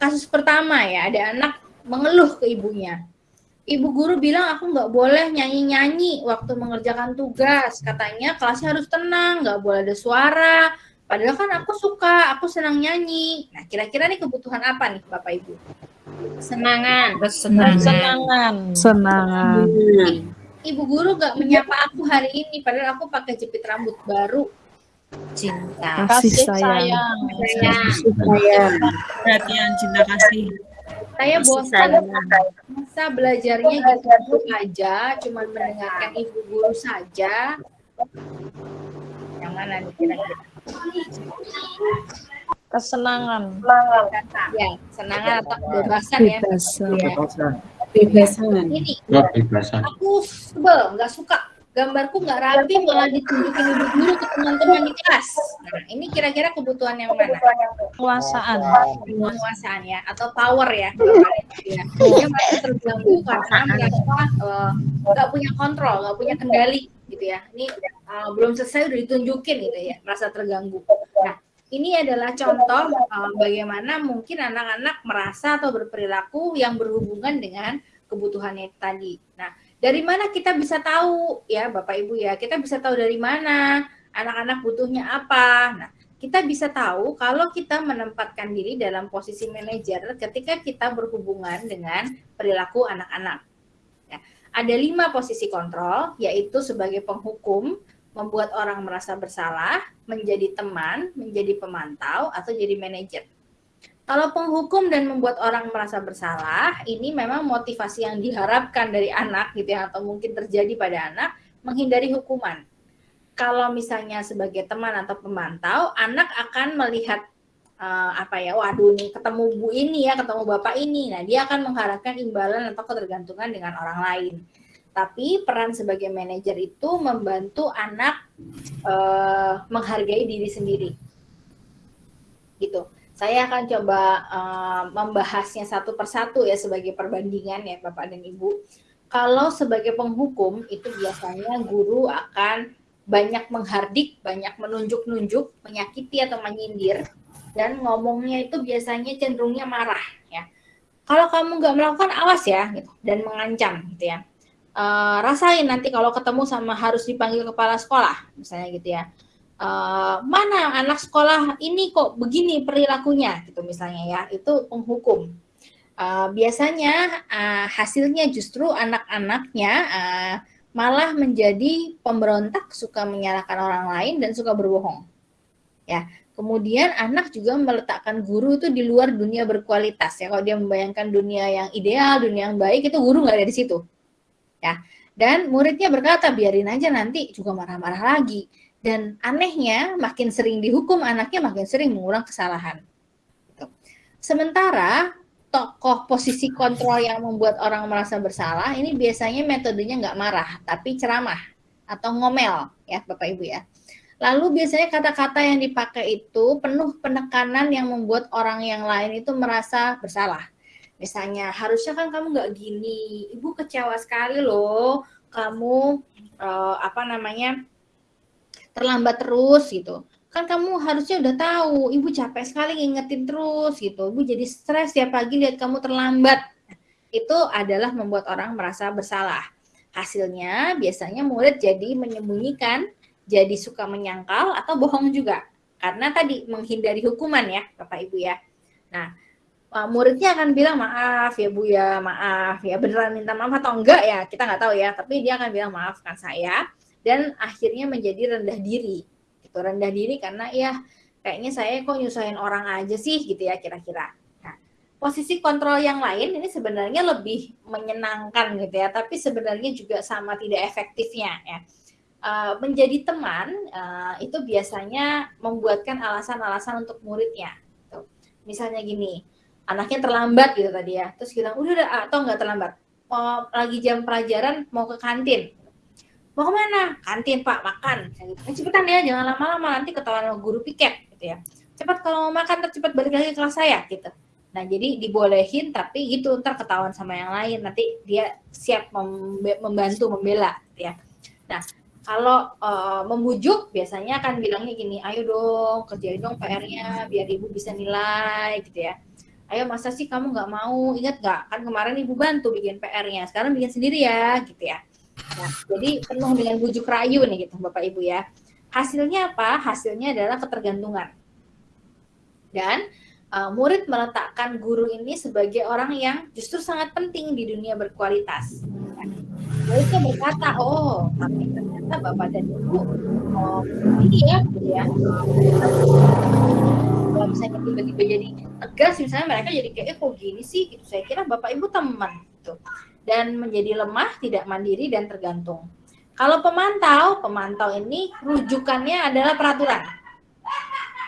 Speaker 1: kasus pertama ya ada anak mengeluh ke ibunya ibu guru bilang aku nggak boleh nyanyi-nyanyi waktu mengerjakan tugas. Katanya kelasnya harus tenang, nggak boleh ada suara. Padahal kan aku suka, aku senang nyanyi. Nah, kira-kira nih kebutuhan apa nih Bapak Ibu?
Speaker 2: Senangan. Kesenangan.
Speaker 4: Senangan. Senangan.
Speaker 1: Ibu guru nggak menyapa aku hari ini, padahal aku pakai jepit rambut baru.
Speaker 2: Cinta.
Speaker 4: Kasih sayang.
Speaker 1: Sayang.
Speaker 4: Sayang.
Speaker 2: Perhatian, cinta kasih.
Speaker 1: Saya bosan masa belajarnya gitu aja, cuma mendengarkan ibu guru saja. Yang mana nih kira-kira?
Speaker 4: Kesenangan.
Speaker 1: Ya, senangan atau kebebasan ya.
Speaker 4: Kebebasan.
Speaker 1: Ya.
Speaker 4: Kebebasan.
Speaker 1: Ini,
Speaker 5: kebebasan.
Speaker 1: aku sebel, nggak suka gambarku nggak rapi malah ditunjukin ibu guru ke teman-teman di kelas. Nah, ini kira-kira kebutuhan yang mana?
Speaker 4: Kekuasaan.
Speaker 1: Penguasaan ya atau power ya. ya. Dia merasa terganggu karena merasa eh, nggak uh, punya kontrol, nggak punya kendali gitu ya. Ini uh, belum selesai udah ditunjukin gitu ya, merasa terganggu. Nah, ini adalah contoh uh, bagaimana mungkin anak-anak merasa atau berperilaku yang berhubungan dengan kebutuhannya tadi. Nah, dari mana kita bisa tahu ya Bapak Ibu ya? Kita bisa tahu dari mana anak-anak butuhnya apa. Nah, kita bisa tahu kalau kita menempatkan diri dalam posisi manajer ketika kita berhubungan dengan perilaku anak-anak. Ya, ada lima posisi kontrol, yaitu sebagai penghukum, membuat orang merasa bersalah, menjadi teman, menjadi pemantau, atau jadi manajer. Kalau penghukum dan membuat orang merasa bersalah, ini memang motivasi yang diharapkan dari anak gitu ya atau mungkin terjadi pada anak menghindari hukuman. Kalau misalnya sebagai teman atau pemantau, anak akan melihat uh, apa ya, waduh nih ketemu bu ini ya, ketemu bapak ini. Nah, dia akan mengharapkan imbalan atau ketergantungan dengan orang lain. Tapi peran sebagai manajer itu membantu anak uh, menghargai diri sendiri. Gitu Saya akan coba uh, membahasnya satu persatu ya sebagai perbandingan ya Bapak dan Ibu. Kalau sebagai penghukum itu biasanya guru akan banyak menghardik, banyak menunjuk-nunjuk, menyakiti atau menyindir, dan ngomongnya itu biasanya cenderungnya marah ya. Kalau kamu nggak melakukan awas ya, gitu, dan mengancam gitu ya. Uh, rasain nanti kalau ketemu sama harus dipanggil kepala sekolah, misalnya gitu ya. Uh, mana anak sekolah ini kok begini perilakunya gitu misalnya ya. Itu penghukum. Uh, biasanya uh, hasilnya justru anak-anaknya uh, malah menjadi pemberontak suka menyalahkan orang lain dan suka berbohong. Ya kemudian anak juga meletakkan guru itu di luar dunia berkualitas. Ya kalau dia membayangkan dunia yang ideal dunia yang baik itu guru nggak ada di situ ya dan muridnya berkata biarin aja nanti juga marah-marah lagi dan anehnya, makin sering dihukum anaknya makin sering mengulang kesalahan. Gitu. Sementara tokoh posisi kontrol yang membuat orang merasa bersalah ini biasanya metodenya nggak marah, tapi ceramah atau ngomel ya Bapak Ibu ya. Lalu biasanya kata-kata yang dipakai itu penuh penekanan yang membuat orang yang lain itu merasa bersalah. Misalnya, harusnya kan kamu nggak gini, ibu kecewa sekali loh, kamu uh, apa namanya terlambat terus gitu. Kan kamu harusnya udah tahu ibu capek sekali ngingetin terus gitu. Ibu jadi stres tiap pagi lihat kamu terlambat. Itu adalah membuat orang merasa bersalah. Hasilnya biasanya murid jadi menyembunyikan jadi suka menyangkal atau bohong juga. Karena tadi menghindari hukuman ya bapak ibu ya. Nah muridnya akan bilang maaf ya bu ya maaf. Ya beneran minta maaf atau enggak ya kita nggak tahu ya. Tapi dia akan bilang maafkan saya. Dan akhirnya menjadi rendah diri. Gitu rendah diri karena ya kayaknya saya kok nyusahin orang aja sih gitu ya kira-kira. Nah, posisi kontrol yang lain ini sebenarnya lebih menyenangkan gitu ya tapi sebenarnya juga sama tidak efektifnya ya. Uh, menjadi teman uh, itu biasanya membuatkan alasan-alasan untuk muridnya gitu. misalnya gini anaknya terlambat gitu tadi ya. Terus kita udah udah atau nggak terlambat. Mau lagi jam pelajaran mau ke kantin. Mau ke mana? Kantin pak makan. Eh, cepetan ya jangan lama-lama nanti ketahuan guru piket gitu ya. Cepat kalau mau makan cepat balik lagi ke kelas saya gitu. Nah jadi dibolehin tapi gitu ntar ketahuan sama yang lain nanti dia siap membantu membela gitu ya. Nah kalau uh, membujuk biasanya akan bilangnya gini ayo dong kerjain dong PR-nya biar ibu bisa nilai gitu ya ayo masa sih kamu nggak mau ingat nggak kan kemarin ibu bantu bikin PR-nya sekarang bikin sendiri ya gitu ya Nah, jadi penuh dengan bujuk rayu nih gitu Bapak Ibu ya. Hasilnya apa? Hasilnya adalah ketergantungan. Dan uh, murid meletakkan guru ini sebagai orang yang justru sangat penting di dunia berkualitas. Muridnya berkata, oh tapi ternyata Bapak dan Ibu oh, ini ya, gitu ya. Kalau misalnya tiba-tiba jadi tegas, misalnya mereka jadi kayak, eh kok gini sih? Gitu. Saya kira Bapak Ibu teman. Gitu dan menjadi lemah, tidak mandiri dan tergantung. Kalau pemantau, pemantau ini rujukannya adalah peraturan.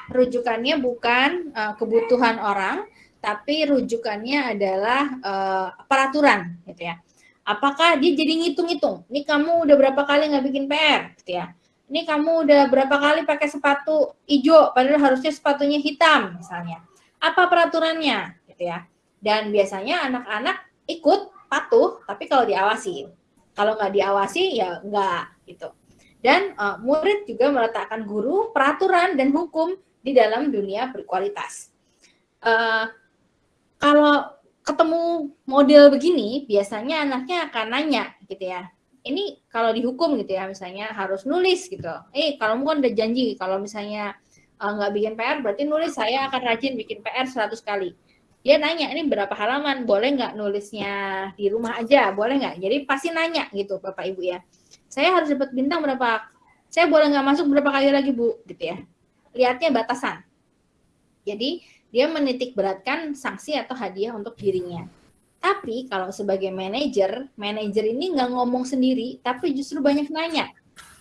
Speaker 1: Rujukannya bukan uh, kebutuhan orang, tapi rujukannya adalah uh, peraturan, gitu ya. Apakah dia jadi ngitung-ngitung? Ini kamu udah berapa kali nggak bikin PR, gitu ya? Ini kamu udah berapa kali pakai sepatu hijau, padahal harusnya sepatunya hitam, misalnya. Apa peraturannya, gitu ya? Dan biasanya anak-anak ikut patuh, tapi kalau diawasi. Kalau nggak diawasi ya nggak gitu. Dan uh, murid juga meletakkan guru, peraturan dan hukum di dalam dunia berkualitas. Uh, kalau ketemu model begini, biasanya anaknya akan nanya gitu ya. Ini kalau dihukum gitu ya, misalnya harus nulis gitu. Eh, kalau kan udah janji, kalau misalnya uh, nggak bikin PR, berarti nulis saya akan rajin bikin PR 100 kali. Dia nanya ini berapa halaman? Boleh nggak nulisnya di rumah aja? Boleh nggak? Jadi pasti nanya gitu bapak ibu ya. Saya harus dapat bintang berapa? Saya boleh nggak masuk berapa kali lagi bu? Gitu ya. Lihatnya batasan. Jadi dia menitik beratkan sanksi atau hadiah untuk dirinya tapi kalau sebagai manajer manajer ini nggak ngomong sendiri tapi justru banyak nanya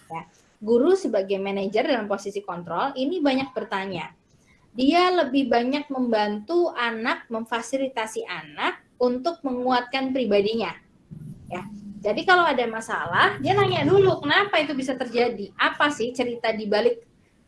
Speaker 1: ya guru sebagai manajer dalam posisi kontrol ini banyak bertanya dia lebih banyak membantu anak, memfasilitasi anak untuk menguatkan pribadinya. Ya. Jadi kalau ada masalah, dia nanya dulu kenapa itu bisa terjadi, apa sih cerita di balik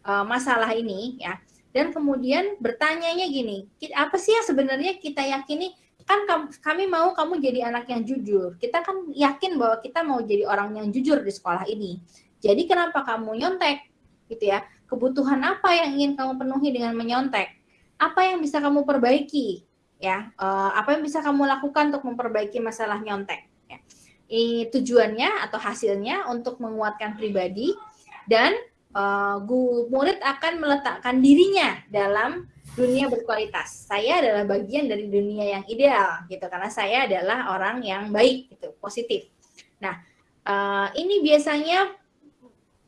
Speaker 1: uh, masalah ini, ya. dan kemudian bertanyanya gini, apa sih yang sebenarnya kita yakini? Kan kami mau kamu jadi anak yang jujur. Kita kan yakin bahwa kita mau jadi orang yang jujur di sekolah ini. Jadi kenapa kamu nyontek? Gitu ya. Kebutuhan apa yang ingin kamu penuhi dengan menyontek? Apa yang bisa kamu perbaiki? Ya, uh, apa yang bisa kamu lakukan untuk memperbaiki masalah nyontek? Ya. Ini tujuannya atau hasilnya untuk menguatkan pribadi dan uh, murid akan meletakkan dirinya dalam dunia berkualitas. Saya adalah bagian dari dunia yang ideal gitu karena saya adalah orang yang baik gitu, positif. Nah, uh, ini biasanya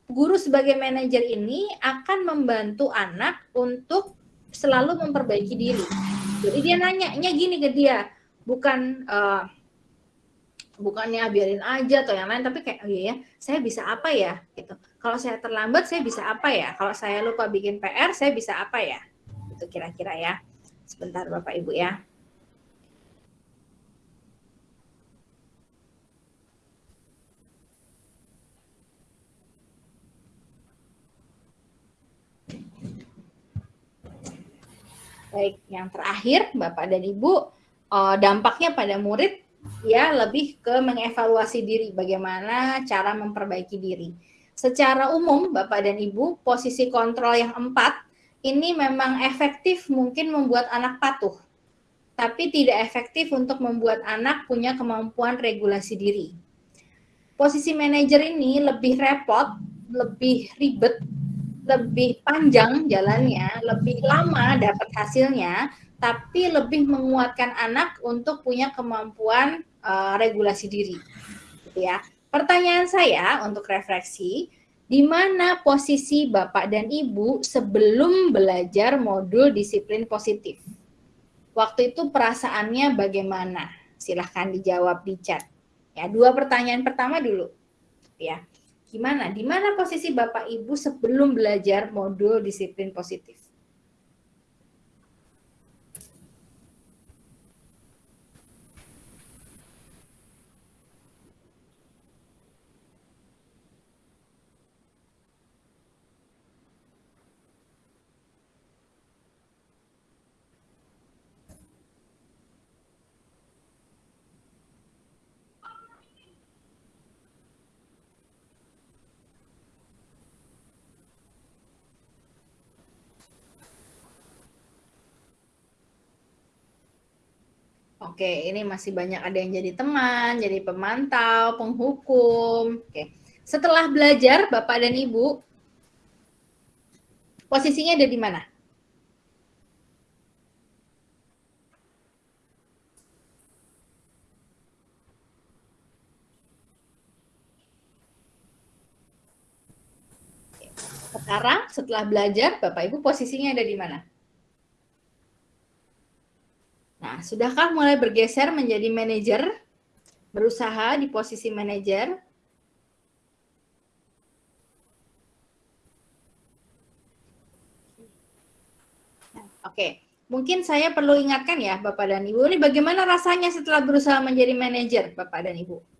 Speaker 1: guru sebagai manajer ini akan membantu anak untuk selalu memperbaiki diri. Jadi dia nanya-nya gini ke dia, bukan uh, bukannya biarin aja atau yang lain tapi kayak oh iya ya saya bisa apa ya gitu kalau saya terlambat saya bisa apa ya kalau saya lupa bikin PR saya bisa apa ya itu kira-kira ya. Sebentar Bapak Ibu ya. Baik, yang terakhir Bapak dan Ibu, eh, dampaknya pada murid ya lebih ke mengevaluasi diri, bagaimana cara memperbaiki diri. Secara umum, Bapak dan Ibu, posisi kontrol yang empat ini memang efektif mungkin membuat anak patuh, tapi tidak efektif untuk membuat anak punya kemampuan regulasi diri. Posisi manajer ini lebih repot, lebih ribet, lebih panjang jalannya, lebih lama dapat hasilnya, tapi lebih menguatkan anak untuk punya kemampuan uh, regulasi diri. Gitu ya. Pertanyaan saya untuk refleksi, di mana posisi Bapak dan Ibu sebelum belajar modul disiplin positif? Waktu itu perasaannya bagaimana? Silahkan dijawab di chat. Ya, dua pertanyaan pertama dulu. Ya. Gimana? Di mana posisi Bapak Ibu sebelum belajar modul disiplin positif? Oke, ini masih banyak ada yang jadi teman, jadi pemantau, penghukum. Oke. Setelah belajar, Bapak dan Ibu, posisinya ada di mana? Sekarang setelah belajar, Bapak Ibu posisinya ada di mana? Nah, sudahkah mulai bergeser menjadi manajer? Berusaha di posisi manajer? Oke, mungkin saya perlu ingatkan ya Bapak dan Ibu, ini bagaimana rasanya setelah berusaha menjadi manajer Bapak dan Ibu?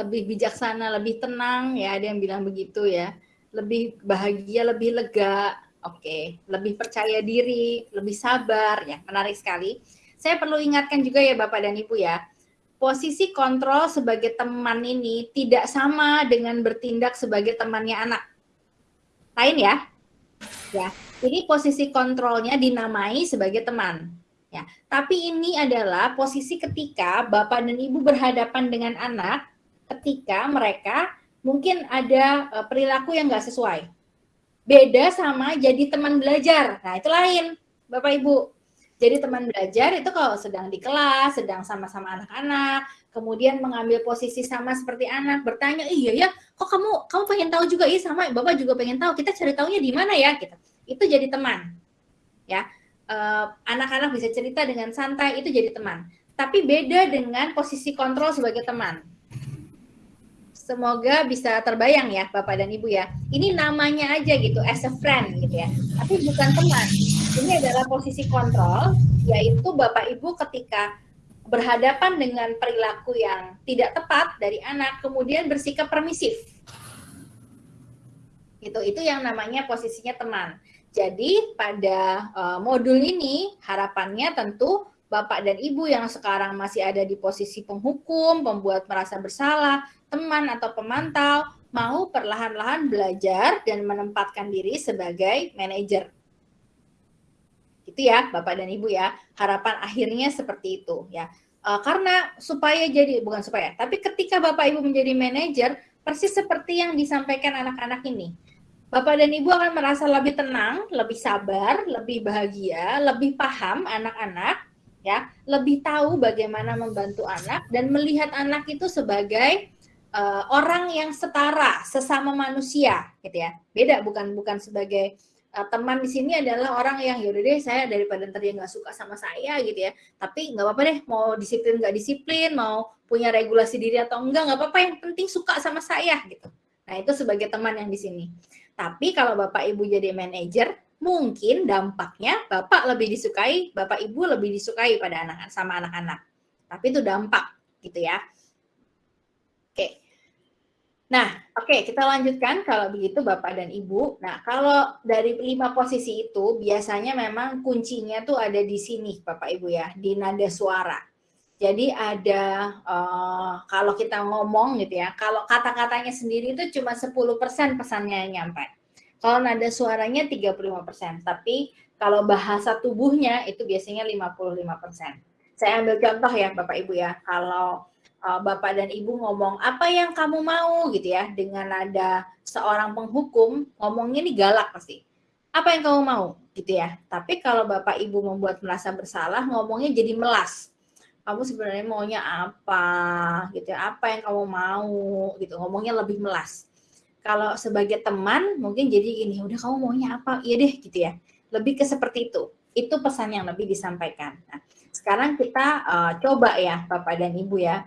Speaker 1: Lebih bijaksana, lebih tenang ya, ada yang bilang begitu ya. Lebih bahagia, lebih lega, oke, okay. lebih percaya diri, lebih sabar ya, menarik sekali. Saya perlu ingatkan juga ya Bapak dan Ibu ya, posisi kontrol sebagai teman ini tidak sama dengan bertindak sebagai temannya anak. Lain ya? Ya, ini posisi kontrolnya dinamai sebagai teman. Ya, tapi ini adalah posisi ketika Bapak dan Ibu berhadapan dengan anak ketika mereka mungkin ada uh, perilaku yang nggak sesuai. Beda sama jadi teman belajar. Nah, itu lain, Bapak Ibu. Jadi teman belajar itu kalau sedang di kelas, sedang sama-sama anak-anak, kemudian mengambil posisi sama seperti anak, bertanya, iya ya, kok kamu kamu pengen tahu juga, iya sama, bapak juga pengen tahu. Kita cari tahunya di mana ya, gitu. Itu jadi teman, ya. Eh, anak-anak bisa cerita dengan santai, itu jadi teman. Tapi beda dengan posisi kontrol sebagai teman. Semoga bisa terbayang ya Bapak dan Ibu ya. Ini namanya aja gitu, as a friend gitu ya. Tapi bukan teman. Ini adalah posisi kontrol, yaitu Bapak Ibu ketika berhadapan dengan perilaku yang tidak tepat dari anak, kemudian bersikap permisif. Itu itu yang namanya posisinya teman. Jadi pada uh, modul ini harapannya tentu Bapak dan Ibu yang sekarang masih ada di posisi penghukum, pembuat merasa bersalah, teman atau pemantau, mau perlahan-lahan belajar dan menempatkan diri sebagai manajer. Itu ya, Bapak dan Ibu ya. Harapan akhirnya seperti itu ya. Uh, karena supaya jadi bukan supaya, tapi ketika Bapak Ibu menjadi manajer, persis seperti yang disampaikan anak-anak ini. Bapak dan Ibu akan merasa lebih tenang, lebih sabar, lebih bahagia, lebih paham anak-anak, ya, lebih tahu bagaimana membantu anak dan melihat anak itu sebagai uh, orang yang setara, sesama manusia, gitu ya. Beda bukan bukan sebagai uh, teman di sini adalah orang yang yaudah deh saya daripada ntar dia nggak suka sama saya gitu ya. Tapi nggak apa-apa deh mau disiplin nggak disiplin, mau punya regulasi diri atau enggak nggak apa-apa yang penting suka sama saya gitu. Nah itu sebagai teman yang di sini. Tapi kalau bapak ibu jadi manajer, mungkin dampaknya bapak lebih disukai, bapak ibu lebih disukai pada anak sama anak-anak. Tapi itu dampak gitu ya. Nah, oke, kita lanjutkan kalau begitu Bapak dan Ibu. Nah, kalau dari lima posisi itu biasanya memang kuncinya tuh ada di sini Bapak Ibu ya, di nada suara. Jadi ada uh, kalau kita ngomong gitu ya, kalau kata-katanya sendiri itu cuma 10% pesannya yang nyampe. Kalau nada suaranya 35%, tapi kalau bahasa tubuhnya itu biasanya 55%. Saya ambil contoh ya Bapak Ibu ya, kalau uh, bapak dan ibu ngomong apa yang kamu mau? gitu ya dengan ada seorang penghukum ngomongnya ini galak pasti. Apa yang kamu mau? gitu ya. Tapi kalau bapak ibu membuat merasa bersalah ngomongnya jadi melas. Kamu sebenarnya maunya apa? gitu ya. Apa yang kamu mau? gitu. Ngomongnya lebih melas. Kalau sebagai teman mungkin jadi gini udah kamu maunya apa? Iya deh gitu ya. Lebih ke seperti itu. Itu pesan yang lebih disampaikan. Nah sekarang kita uh, coba ya bapak dan ibu ya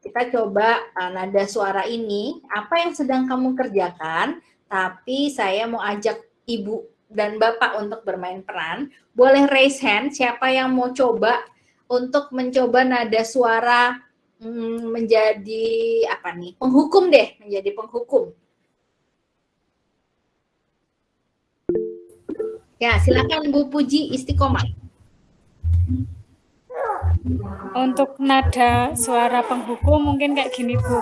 Speaker 1: kita coba uh, nada suara ini, apa yang sedang kamu kerjakan, tapi saya mau ajak ibu dan bapak untuk bermain peran. Boleh raise hand, siapa yang mau coba untuk mencoba nada suara hmm, menjadi apa nih, penghukum deh, menjadi penghukum. Ya, silakan Bu Puji Istiqomah.
Speaker 5: Untuk nada suara penghukum mungkin kayak gini Bu.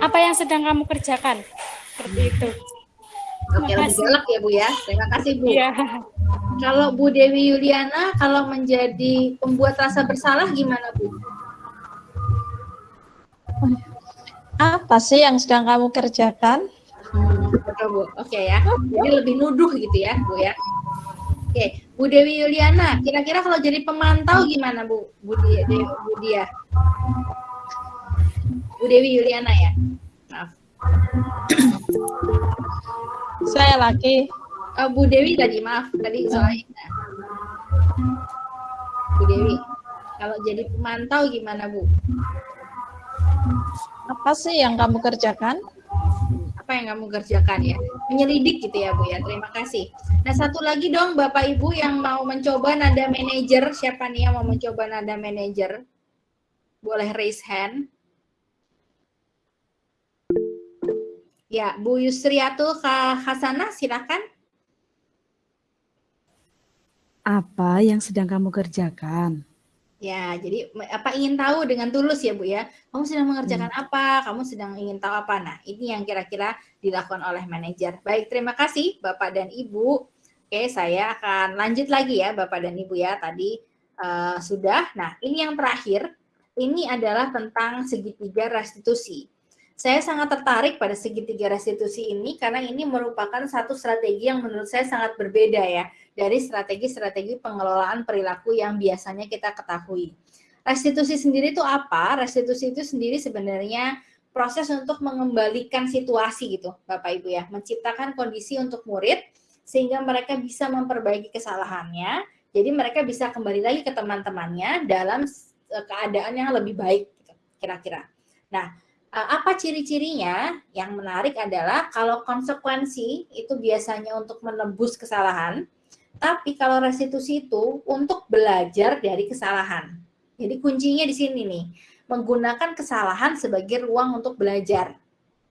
Speaker 5: Apa yang sedang kamu kerjakan? Seperti itu.
Speaker 1: Oke, lebih galak ya Bu ya. Terima kasih Bu. Ya. Kalau Bu Dewi Yuliana, kalau menjadi pembuat rasa bersalah gimana Bu?
Speaker 4: Apa sih yang sedang kamu kerjakan?
Speaker 1: Hmm, betul Bu. Oke ya. Jadi lebih nuduh gitu ya Bu ya. Oke, Bu Dewi Yuliana, kira-kira kalau jadi pemantau gimana Bu? Bu Dia, Bu Dia. Bu Dewi Yuliana ya. Maaf.
Speaker 4: Saya lagi.
Speaker 1: Oh, Bu Dewi tadi, maaf tadi soalnya. Bu Dewi, kalau jadi pemantau gimana Bu?
Speaker 4: Apa sih yang kamu kerjakan?
Speaker 1: Apa yang kamu kerjakan ya. Menyelidik gitu ya Bu ya. Terima kasih. Nah satu lagi dong Bapak Ibu yang mau mencoba nada manajer. Siapa nih yang mau mencoba nada manajer? Boleh raise hand. Ya Bu Yusriatul Hasanah silakan.
Speaker 6: Apa yang sedang kamu kerjakan
Speaker 1: Ya, jadi apa ingin tahu dengan tulus ya Bu ya. Kamu sedang mengerjakan hmm. apa? Kamu sedang ingin tahu apa? Nah, ini yang kira-kira dilakukan oleh manajer. Baik, terima kasih Bapak dan Ibu. Oke, saya akan lanjut lagi ya Bapak dan Ibu ya. Tadi uh, sudah. Nah, ini yang terakhir. Ini adalah tentang segitiga restitusi. Saya sangat tertarik pada segitiga restitusi ini karena ini merupakan satu strategi yang menurut saya sangat berbeda ya dari strategi-strategi pengelolaan perilaku yang biasanya kita ketahui. Restitusi sendiri itu apa? Restitusi itu sendiri sebenarnya proses untuk mengembalikan situasi gitu, Bapak Ibu ya, menciptakan kondisi untuk murid sehingga mereka bisa memperbaiki kesalahannya. Jadi mereka bisa kembali lagi ke teman-temannya dalam eh, keadaan yang lebih baik gitu, kira-kira. Nah, Eh, apa ciri-cirinya? Yang menarik adalah kalau konsekuensi itu biasanya untuk menebus kesalahan. Tapi kalau restitusi itu untuk belajar dari kesalahan. Jadi kuncinya di sini nih, menggunakan kesalahan sebagai ruang untuk belajar.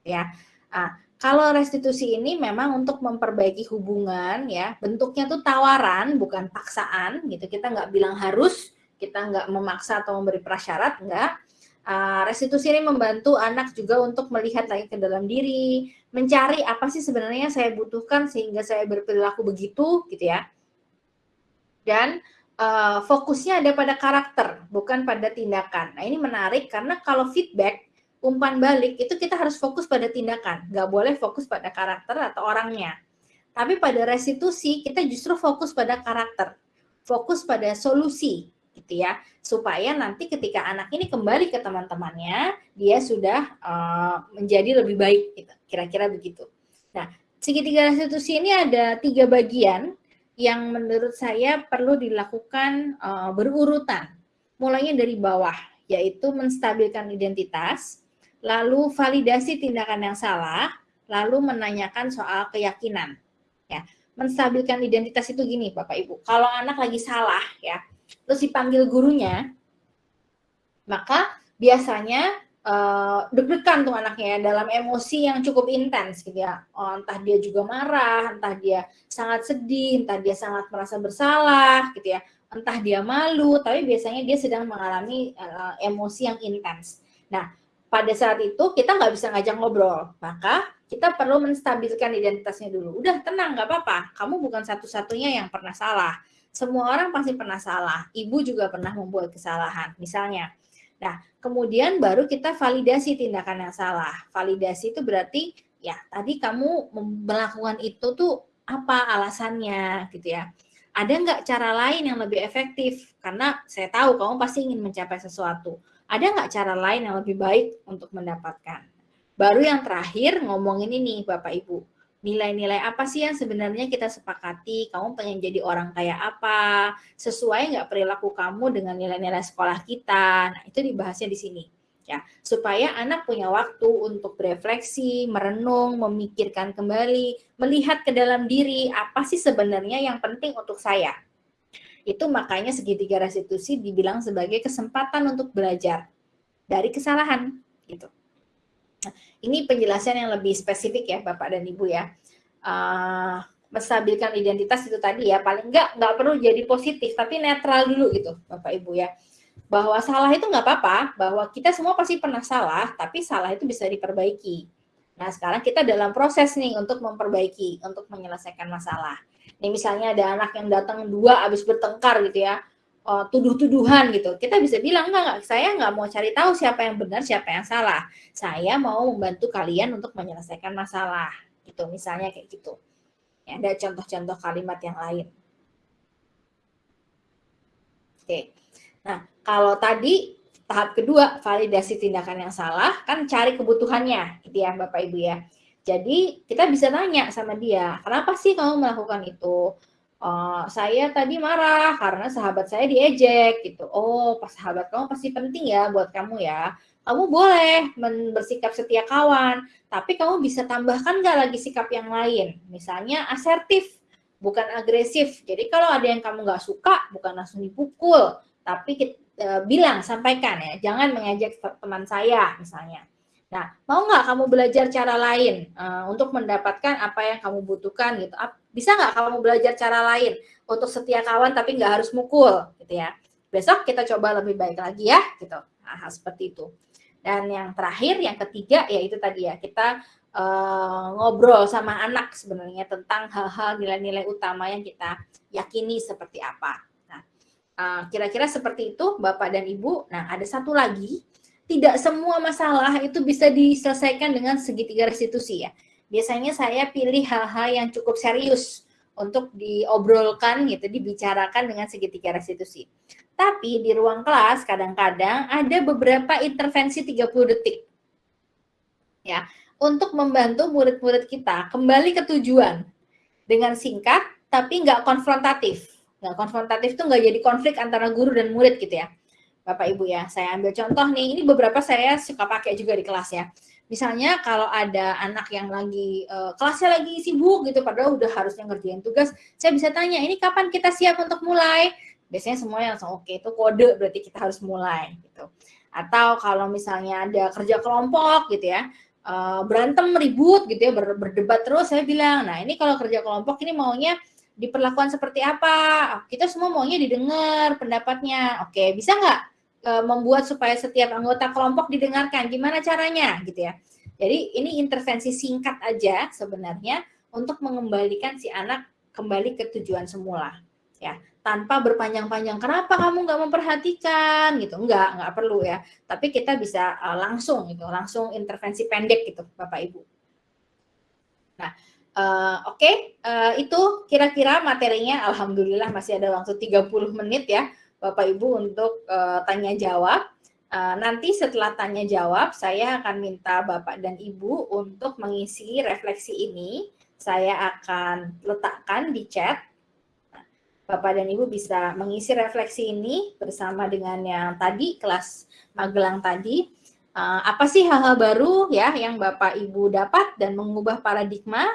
Speaker 1: Ya, nah, kalau restitusi ini memang untuk memperbaiki hubungan, ya bentuknya tuh tawaran bukan paksaan gitu. Kita nggak bilang harus, kita nggak memaksa atau memberi prasyarat, nggak Uh, restitusi ini membantu anak juga untuk melihat lagi ke dalam diri, mencari apa sih sebenarnya saya butuhkan sehingga saya berperilaku begitu, gitu ya. Dan uh, fokusnya ada pada karakter, bukan pada tindakan. Nah ini menarik karena kalau feedback, umpan balik itu kita harus fokus pada tindakan, nggak boleh fokus pada karakter atau orangnya. Tapi pada restitusi kita justru fokus pada karakter, fokus pada solusi, gitu ya supaya nanti ketika anak ini kembali ke teman-temannya dia sudah uh, menjadi lebih baik gitu. kira-kira begitu nah segitiga restitusi ini ada tiga bagian yang menurut saya perlu dilakukan uh, berurutan. Mulainya dari bawah yaitu menstabilkan identitas lalu validasi tindakan yang salah lalu menanyakan soal keyakinan. Ya menstabilkan identitas itu gini Bapak Ibu. Kalau anak lagi salah ya terus dipanggil gurunya, maka biasanya uh, deg-degan tuh anaknya ya dalam emosi yang cukup intens gitu ya. Oh, entah dia juga marah, entah dia sangat sedih, entah dia sangat merasa bersalah gitu ya. Entah dia malu, tapi biasanya dia sedang mengalami uh, emosi yang intens. Nah, pada saat itu kita nggak bisa ngajak ngobrol, maka kita perlu menstabilkan identitasnya dulu. Udah tenang, nggak apa-apa. Kamu bukan satu-satunya yang pernah salah semua orang pasti pernah salah. Ibu juga pernah membuat kesalahan, misalnya. Nah, kemudian baru kita validasi tindakan yang salah. Validasi itu berarti ya tadi kamu melakukan itu tuh apa alasannya gitu ya. Ada nggak cara lain yang lebih efektif? Karena saya tahu kamu pasti ingin mencapai sesuatu. Ada nggak cara lain yang lebih baik untuk mendapatkan? Baru yang terakhir ngomongin ini Bapak Ibu nilai-nilai apa sih yang sebenarnya kita sepakati, kamu pengen jadi orang kayak apa, sesuai nggak perilaku kamu dengan nilai-nilai sekolah kita. Nah, itu dibahasnya di sini. Ya, supaya anak punya waktu untuk berefleksi, merenung, memikirkan kembali, melihat ke dalam diri apa sih sebenarnya yang penting untuk saya. Itu makanya segitiga restitusi dibilang sebagai kesempatan untuk belajar dari kesalahan gitu. Ini penjelasan yang lebih spesifik ya Bapak dan Ibu ya. Uh, menstabilkan identitas itu tadi ya, paling enggak nggak perlu jadi positif, tapi netral dulu gitu Bapak Ibu ya. Bahwa salah itu nggak apa-apa, bahwa kita semua pasti pernah salah, tapi salah itu bisa diperbaiki. Nah sekarang kita dalam proses nih untuk memperbaiki, untuk menyelesaikan masalah. Nih misalnya ada anak yang datang dua habis bertengkar gitu ya, uh, tuduh-tuduhan gitu. Kita bisa bilang enggak, enggak, saya nggak mau cari tahu siapa yang benar, siapa yang salah. Saya mau membantu kalian untuk menyelesaikan masalah. Gitu, misalnya kayak gitu. Ya, ada contoh-contoh kalimat yang lain. Oke. Nah, kalau tadi tahap kedua validasi tindakan yang salah kan cari kebutuhannya gitu ya Bapak Ibu ya. Jadi kita bisa tanya sama dia, kenapa sih kamu melakukan itu? Uh, saya tadi marah karena sahabat saya diejek gitu. Oh, pas sahabat kamu pasti penting ya buat kamu ya. Kamu boleh bersikap setia kawan, tapi kamu bisa tambahkan nggak lagi sikap yang lain. Misalnya asertif, bukan agresif. Jadi kalau ada yang kamu nggak suka, bukan langsung dipukul, tapi kita, e, bilang, sampaikan ya. Jangan mengejek teman saya misalnya. Nah, mau nggak kamu belajar cara lain uh, untuk mendapatkan apa yang kamu butuhkan gitu? Bisa nggak kamu belajar cara lain untuk setia kawan tapi nggak harus mukul gitu ya? Besok kita coba lebih baik lagi ya gitu. Nah, hal seperti itu. Dan yang terakhir, yang ketiga ya itu tadi ya kita uh, ngobrol sama anak sebenarnya tentang hal-hal nilai-nilai utama yang kita yakini seperti apa. Nah, uh, kira-kira seperti itu Bapak dan Ibu. Nah, ada satu lagi tidak semua masalah itu bisa diselesaikan dengan segitiga restitusi ya. Biasanya saya pilih hal-hal yang cukup serius untuk diobrolkan gitu, dibicarakan dengan segitiga restitusi. Tapi di ruang kelas kadang-kadang ada beberapa intervensi 30 detik. Ya, untuk membantu murid-murid kita kembali ke tujuan dengan singkat tapi nggak konfrontatif. Nggak konfrontatif tuh nggak jadi konflik antara guru dan murid gitu ya Bapak Ibu ya. Saya ambil contoh nih, ini beberapa saya suka pakai juga di kelas ya. Misalnya kalau ada anak yang lagi uh, kelasnya lagi sibuk gitu, padahal udah harusnya ngerjain tugas, saya bisa tanya, ini kapan kita siap untuk mulai? Biasanya semuanya langsung oke, okay, itu kode berarti kita harus mulai gitu. Atau kalau misalnya ada kerja kelompok gitu ya, uh, berantem ribut gitu ya, ber, berdebat terus, saya bilang, nah ini kalau kerja kelompok ini maunya diperlakukan seperti apa? Kita semua maunya didengar pendapatnya. Oke, bisa nggak membuat supaya setiap anggota kelompok didengarkan? Gimana caranya, gitu ya? Jadi ini intervensi singkat aja sebenarnya untuk mengembalikan si anak kembali ke tujuan semula, ya tanpa berpanjang-panjang. Kenapa kamu nggak memperhatikan gitu? Nggak, nggak perlu ya. Tapi kita bisa uh, langsung gitu, langsung intervensi pendek gitu, Bapak Ibu. Nah, Uh, Oke, okay, uh, eh, itu kira-kira materinya. Alhamdulillah masih ada waktu 30 menit ya, Bapak Ibu untuk uh, tanya jawab. Uh, nanti setelah tanya jawab, saya akan minta Bapak dan Ibu untuk mengisi refleksi ini. Saya akan letakkan di chat. Bapak dan Ibu bisa mengisi refleksi ini bersama dengan yang tadi kelas Magelang tadi. Uh, apa sih hal-hal baru ya yang Bapak Ibu dapat dan mengubah paradigma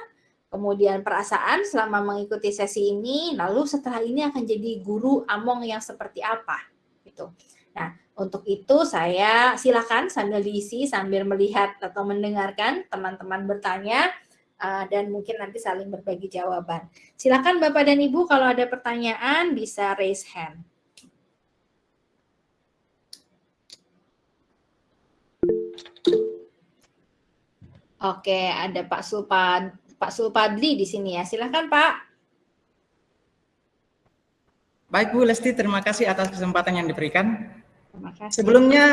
Speaker 1: kemudian perasaan selama mengikuti sesi ini, lalu setelah ini akan jadi guru among yang seperti apa gitu. Nah, untuk itu saya silakan sambil diisi sambil melihat atau mendengarkan teman-teman bertanya uh, dan mungkin nanti saling berbagi jawaban. Silakan Bapak dan Ibu kalau ada pertanyaan bisa raise hand. Oke, ada Pak Sulpan Pak Sulpadli di sini ya. Silahkan Pak.
Speaker 7: Baik Bu Lesti, terima kasih atas kesempatan yang diberikan.
Speaker 1: Terima kasih.
Speaker 7: Sebelumnya,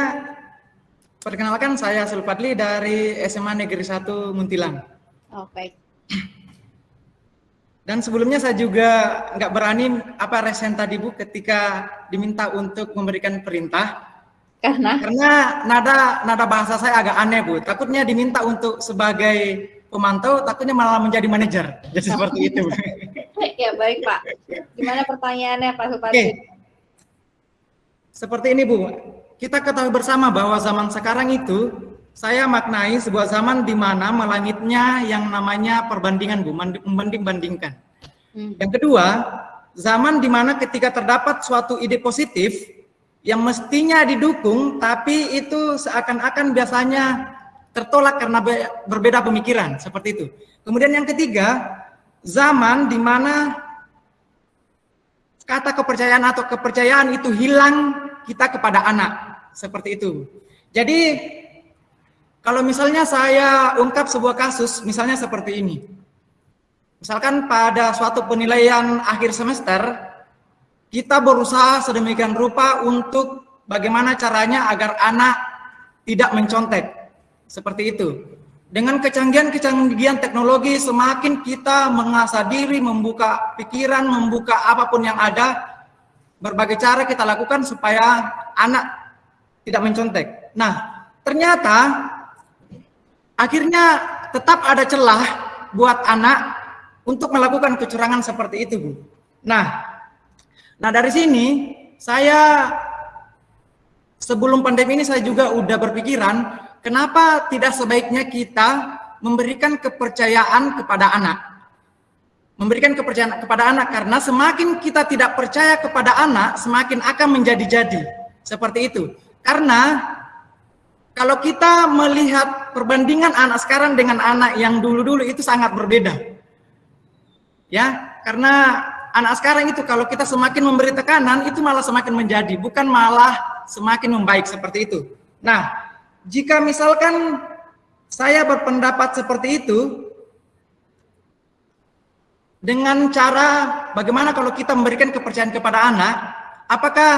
Speaker 7: perkenalkan saya Sulpadli dari SMA Negeri 1 Muntilan.
Speaker 1: Oh, baik.
Speaker 7: Dan sebelumnya saya juga nggak berani apa resen tadi Bu ketika diminta untuk memberikan perintah.
Speaker 1: Karena?
Speaker 7: Karena nada nada bahasa saya agak aneh Bu. Takutnya diminta untuk sebagai pemantau takutnya malah menjadi manajer. Jadi seperti itu. [laughs]
Speaker 1: ya baik Pak. Gimana pertanyaannya Pak Supati?
Speaker 7: Oke. Seperti ini Bu, kita ketahui bersama bahwa zaman sekarang itu saya maknai sebuah zaman di mana melangitnya yang namanya perbandingan Bu, membanding-bandingkan. Hmm. Yang kedua, zaman di mana ketika terdapat suatu ide positif yang mestinya didukung tapi itu seakan-akan biasanya tertolak karena berbeda pemikiran seperti itu. Kemudian yang ketiga, zaman di mana kata kepercayaan atau kepercayaan itu hilang kita kepada anak seperti itu. Jadi kalau misalnya saya ungkap sebuah kasus misalnya seperti ini. Misalkan pada suatu penilaian akhir semester kita berusaha sedemikian rupa untuk bagaimana caranya agar anak tidak mencontek seperti itu. Dengan kecanggihan-kecanggihan teknologi semakin kita mengasah diri, membuka pikiran, membuka apa pun yang ada, berbagai cara kita lakukan supaya anak tidak mencontek. Nah, ternyata akhirnya tetap ada celah buat anak untuk melakukan kecurangan seperti itu, Bu. Nah, nah dari sini saya sebelum pandemi ini saya juga udah berpikiran Kenapa tidak sebaiknya kita memberikan kepercayaan kepada anak? Memberikan kepercayaan kepada anak karena semakin kita tidak percaya kepada anak, semakin akan menjadi-jadi. Seperti itu. Karena kalau kita melihat perbandingan anak sekarang dengan anak yang dulu-dulu itu sangat berbeda. Ya, karena anak sekarang itu kalau kita semakin memberi tekanan itu malah semakin menjadi, bukan malah semakin membaik seperti itu. Nah, jika misalkan saya berpendapat seperti itu, dengan cara bagaimana kalau kita memberikan kepercayaan kepada anak, apakah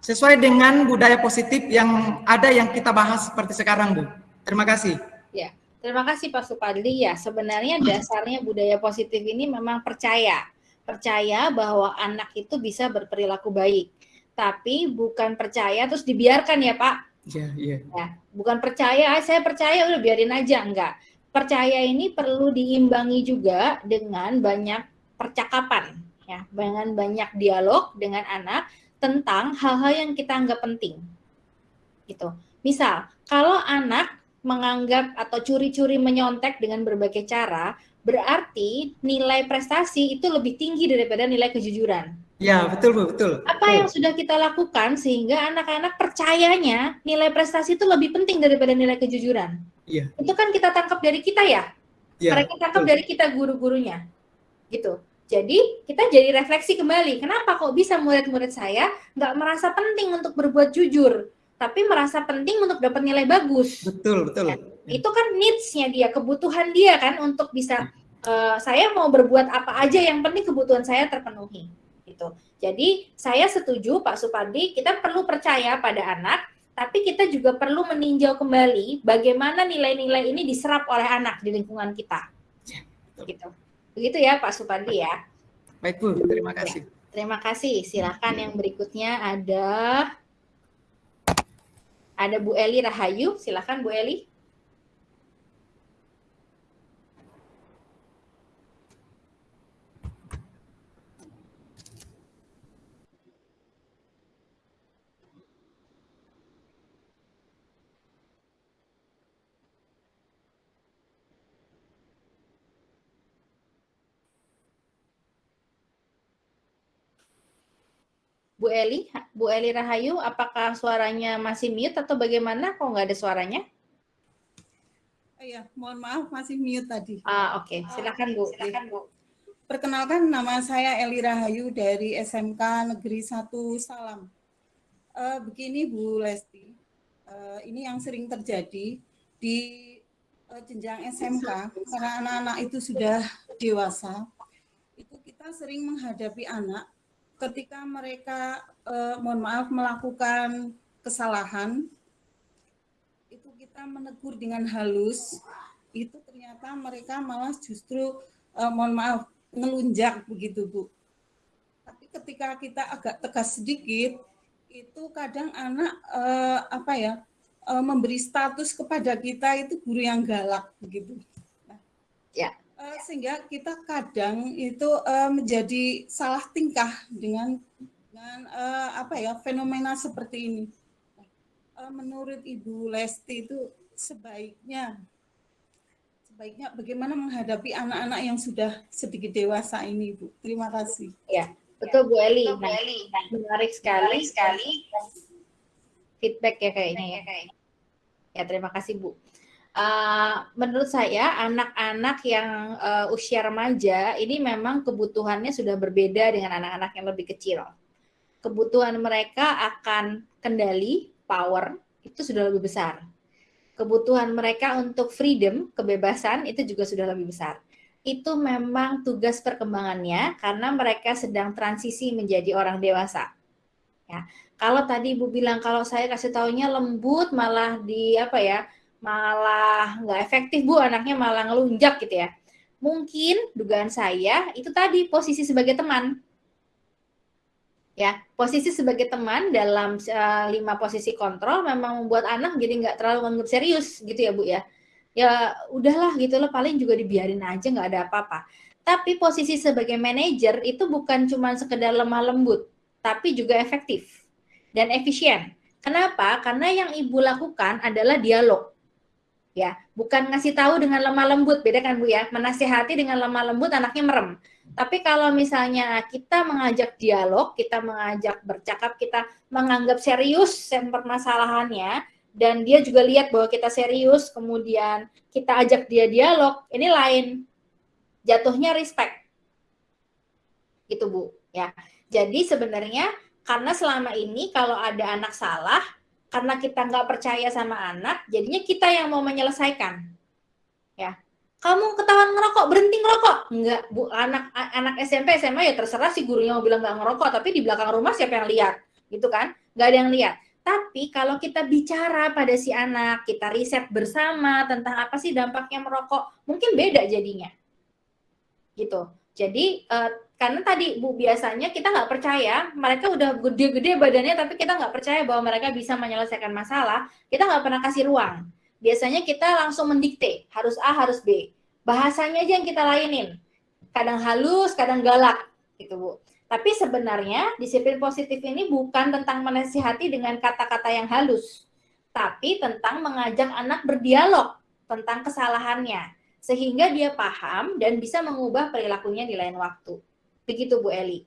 Speaker 7: sesuai dengan budaya positif yang ada yang kita bahas seperti sekarang, Bu? Terima kasih.
Speaker 1: Ya, terima kasih Pak Supadli. Ya, sebenarnya dasarnya budaya positif ini memang percaya. Percaya bahwa anak itu bisa berperilaku baik. Tapi bukan percaya terus dibiarkan ya Pak
Speaker 7: Iya, iya.
Speaker 1: Ya, bukan percaya, ah, saya percaya udah biarin aja, enggak. Percaya ini perlu diimbangi juga dengan banyak percakapan, ya, dengan banyak dialog dengan anak tentang hal-hal yang kita anggap penting. Gitu. Misal, kalau anak menganggap atau curi-curi menyontek dengan berbagai cara, berarti nilai prestasi itu lebih tinggi daripada nilai kejujuran.
Speaker 7: Ya, betul Bu, betul.
Speaker 1: Apa
Speaker 7: Betul.
Speaker 1: yang sudah kita lakukan sehingga anak-anak percayanya nilai prestasi itu lebih penting daripada nilai kejujuran?
Speaker 7: Iya.
Speaker 1: Itu kan kita tangkap dari kita ya.
Speaker 7: Ya,
Speaker 1: Mereka tangkap
Speaker 7: betul.
Speaker 1: dari kita guru-gurunya. Gitu. Jadi kita jadi refleksi kembali. Kenapa kok bisa murid-murid saya nggak merasa penting untuk berbuat jujur, tapi merasa penting untuk dapat nilai bagus?
Speaker 7: Betul, betul.
Speaker 1: itu kan needs-nya dia, kebutuhan dia kan untuk bisa eh, saya mau berbuat apa aja yang penting kebutuhan saya terpenuhi gitu. Jadi saya setuju Pak Supandi, kita perlu percaya pada anak, tapi kita juga perlu meninjau kembali bagaimana nilai-nilai ini diserap oleh anak di lingkungan kita. Gitu. Begitu ya Pak Supandi ya.
Speaker 7: Baik Bu, terima kasih.
Speaker 1: Terima kasih. Silahkan yang berikutnya ada ada Bu Eli Rahayu. Silahkan Bu Eli. Bu Eli, Bu Eli Rahayu, apakah suaranya masih mute atau bagaimana? Kok nggak ada suaranya?
Speaker 8: Iya, mohon maaf masih mute tadi.
Speaker 1: Ah, oke. Silakan Bu. Silakan Bu.
Speaker 8: Perkenalkan nama saya Eli Rahayu dari SMK Negeri 1 Salam. Eh, begini Bu Lesti, eh, ini yang sering terjadi di eh, jenjang SMK karena anak-anak itu sudah dewasa, itu kita sering menghadapi anak ketika mereka eh, mohon maaf melakukan kesalahan itu kita menegur dengan halus itu ternyata mereka malah justru eh, mohon maaf ngelunjak begitu Bu. Tapi ketika kita agak tegas sedikit itu kadang anak eh, apa ya eh, memberi status kepada kita itu guru yang galak begitu. Nah,
Speaker 1: Ya.
Speaker 8: Eh, sehingga kita kadang itu eh, menjadi salah tingkah dengan dengan eh, apa ya fenomena seperti ini. Nah, eh, menurut Ibu Lesti itu sebaiknya sebaiknya bagaimana menghadapi anak-anak yang sudah sedikit dewasa ini, Bu. Terima kasih.
Speaker 1: Ya, betul Bu Eli. Nah, menarik sekali sekali feedback ya kayaknya ya. Ya, terima kasih Bu. Uh, menurut saya anak-anak yang uh, usia remaja ini memang kebutuhannya sudah berbeda dengan anak-anak yang lebih kecil. Kebutuhan mereka akan kendali, power itu sudah lebih besar. Kebutuhan mereka untuk freedom, kebebasan itu juga sudah lebih besar. Itu memang tugas perkembangannya karena mereka sedang transisi menjadi orang dewasa. Ya. Kalau tadi Ibu bilang kalau saya kasih taunya lembut malah di apa ya? Malah nggak efektif Bu, anaknya malah ngelunjak gitu ya. Mungkin dugaan saya itu tadi posisi sebagai teman. Ya, posisi sebagai teman dalam uh, lima posisi kontrol memang membuat anak jadi nggak terlalu menganggap serius gitu ya Bu ya. Ya udahlah gitu loh, paling juga dibiarin aja nggak ada apa-apa. Tapi posisi sebagai manajer itu bukan cuma sekedar lemah lembut, tapi juga efektif dan efisien. Kenapa? Karena yang ibu lakukan adalah dialog ya bukan ngasih tahu dengan lemah lembut beda kan bu ya? Menasihati dengan lemah lembut anaknya merem. Tapi kalau misalnya kita mengajak dialog kita mengajak bercakap kita menganggap serius permasalahannya dan dia juga lihat bahwa kita serius kemudian kita ajak dia dialog ini lain. Jatuhnya respect. Gitu bu ya. Jadi sebenarnya karena selama ini kalau ada anak salah karena kita nggak percaya sama anak, jadinya kita yang mau menyelesaikan. Ya, kamu ketahuan ngerokok, berhenti ngerokok. Enggak, bu, anak anak SMP SMA ya terserah si gurunya mau bilang nggak ngerokok, tapi di belakang rumah siapa yang lihat, gitu kan? Nggak ada yang lihat. Tapi kalau kita bicara pada si anak, kita riset bersama tentang apa sih dampaknya merokok, mungkin beda jadinya. Gitu. Jadi uh, karena tadi Bu biasanya kita nggak percaya mereka udah gede-gede badannya tapi kita nggak percaya bahwa mereka bisa menyelesaikan masalah. Kita nggak pernah kasih ruang. Biasanya kita langsung mendikte harus A harus B. Bahasanya aja yang kita lainin. Kadang halus kadang galak gitu Bu. Tapi sebenarnya disiplin positif ini bukan tentang menasihati dengan kata-kata yang halus tapi tentang mengajak anak berdialog tentang kesalahannya sehingga dia paham dan bisa mengubah perilakunya di lain waktu. Begitu Bu Eli.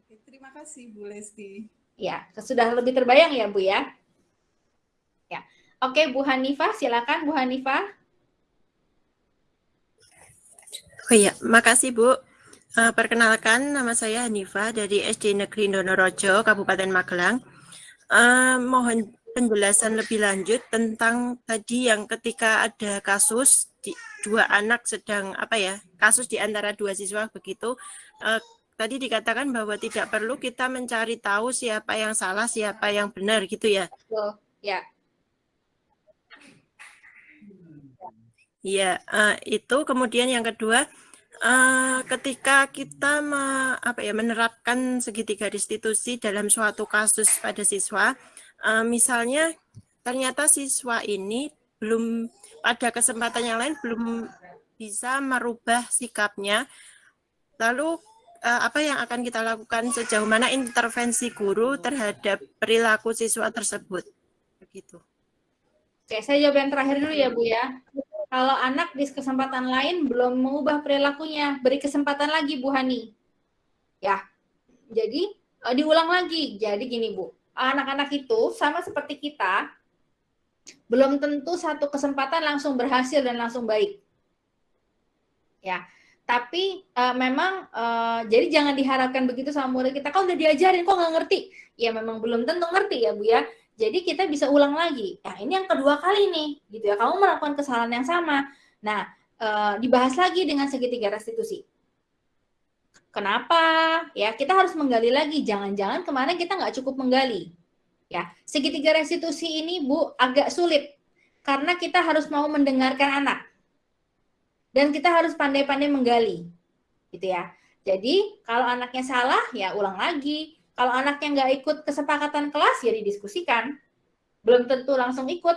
Speaker 8: Oke, terima kasih Bu Lesti.
Speaker 1: Ya, sudah lebih terbayang ya Bu ya? Ya. Oke, Bu Hanifah, silakan Bu Hanifah.
Speaker 9: Oh iya, makasih Bu. Uh, perkenalkan, nama saya Hanifah dari SD Negeri Donorojo, Kabupaten Magelang. Uh, mohon penjelasan lebih lanjut tentang tadi yang ketika ada kasus di, dua anak sedang apa ya kasus di antara dua siswa begitu uh, tadi dikatakan bahwa tidak perlu kita mencari tahu siapa yang salah siapa yang benar gitu ya?
Speaker 1: Ya.
Speaker 9: Ya uh, itu. Kemudian yang kedua Uh, ketika kita me, apa ya, menerapkan segitiga restitusi dalam suatu kasus pada siswa, uh, misalnya ternyata siswa ini belum pada kesempatan yang lain belum bisa merubah sikapnya, lalu uh, apa yang akan kita lakukan sejauh mana intervensi guru terhadap perilaku siswa tersebut, begitu.
Speaker 1: Oke, saya jawab yang terakhir dulu ya Bu ya kalau anak di kesempatan lain belum mengubah perilakunya, beri kesempatan lagi Bu Hani. Ya, jadi uh, diulang lagi. Jadi gini Bu, anak-anak itu sama seperti kita, belum tentu satu kesempatan langsung berhasil dan langsung baik. Ya, tapi uh, memang uh, jadi jangan diharapkan begitu sama murid kita. Kau udah diajarin, kok nggak ngerti? Ya memang belum tentu ngerti ya Bu ya. Jadi kita bisa ulang lagi. Nah, ini yang kedua kali nih, gitu ya. Kamu melakukan kesalahan yang sama. Nah, e, dibahas lagi dengan segitiga restitusi. Kenapa? Ya, kita harus menggali lagi. Jangan-jangan kemarin kita nggak cukup menggali. Ya, segitiga restitusi ini, Bu, agak sulit karena kita harus mau mendengarkan anak. Dan kita harus pandai-pandai menggali. Gitu ya. Jadi, kalau anaknya salah, ya ulang lagi kalau anaknya nggak ikut kesepakatan kelas, ya didiskusikan. Belum tentu langsung ikut.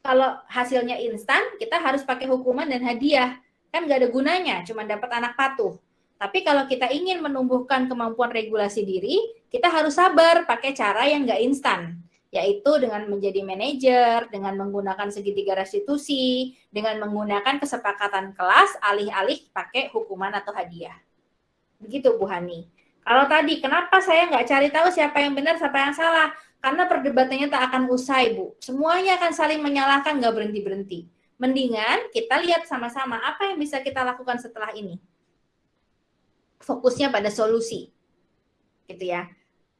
Speaker 1: Kalau hasilnya instan, kita harus pakai hukuman dan hadiah. Kan nggak ada gunanya, cuma dapat anak patuh. Tapi kalau kita ingin menumbuhkan kemampuan regulasi diri, kita harus sabar pakai cara yang nggak instan yaitu dengan menjadi manajer, dengan menggunakan segitiga restitusi, dengan menggunakan kesepakatan kelas, alih-alih pakai hukuman atau hadiah. Begitu Bu Hani. Kalau tadi, kenapa saya nggak cari tahu siapa yang benar, siapa yang salah? Karena perdebatannya tak akan usai, Bu. Semuanya akan saling menyalahkan, nggak berhenti-berhenti. Mendingan kita lihat sama-sama apa yang bisa kita lakukan setelah ini. Fokusnya pada solusi. Gitu ya.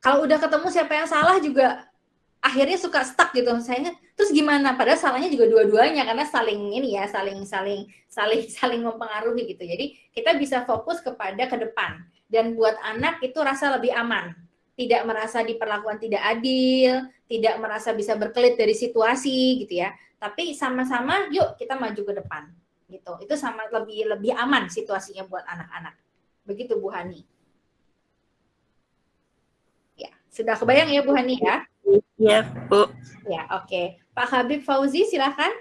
Speaker 1: Kalau udah ketemu siapa yang salah juga akhirnya suka stuck gitu. Saya terus gimana? Padahal salahnya juga dua-duanya karena saling ini ya saling saling saling [laughs] saling mempengaruhi gitu. Jadi kita bisa fokus kepada ke depan. Dan buat anak itu rasa lebih aman. Tidak merasa diperlakukan tidak adil tidak merasa bisa berkelit dari situasi gitu ya. Tapi sama-sama yuk kita maju ke depan gitu. Itu sama lebih lebih aman situasinya buat anak-anak. Begitu Bu Hani ya sudah kebayang ya Bu Hani ya
Speaker 9: ya Bu
Speaker 1: ya oke okay. Pak Habib Fauzi silakan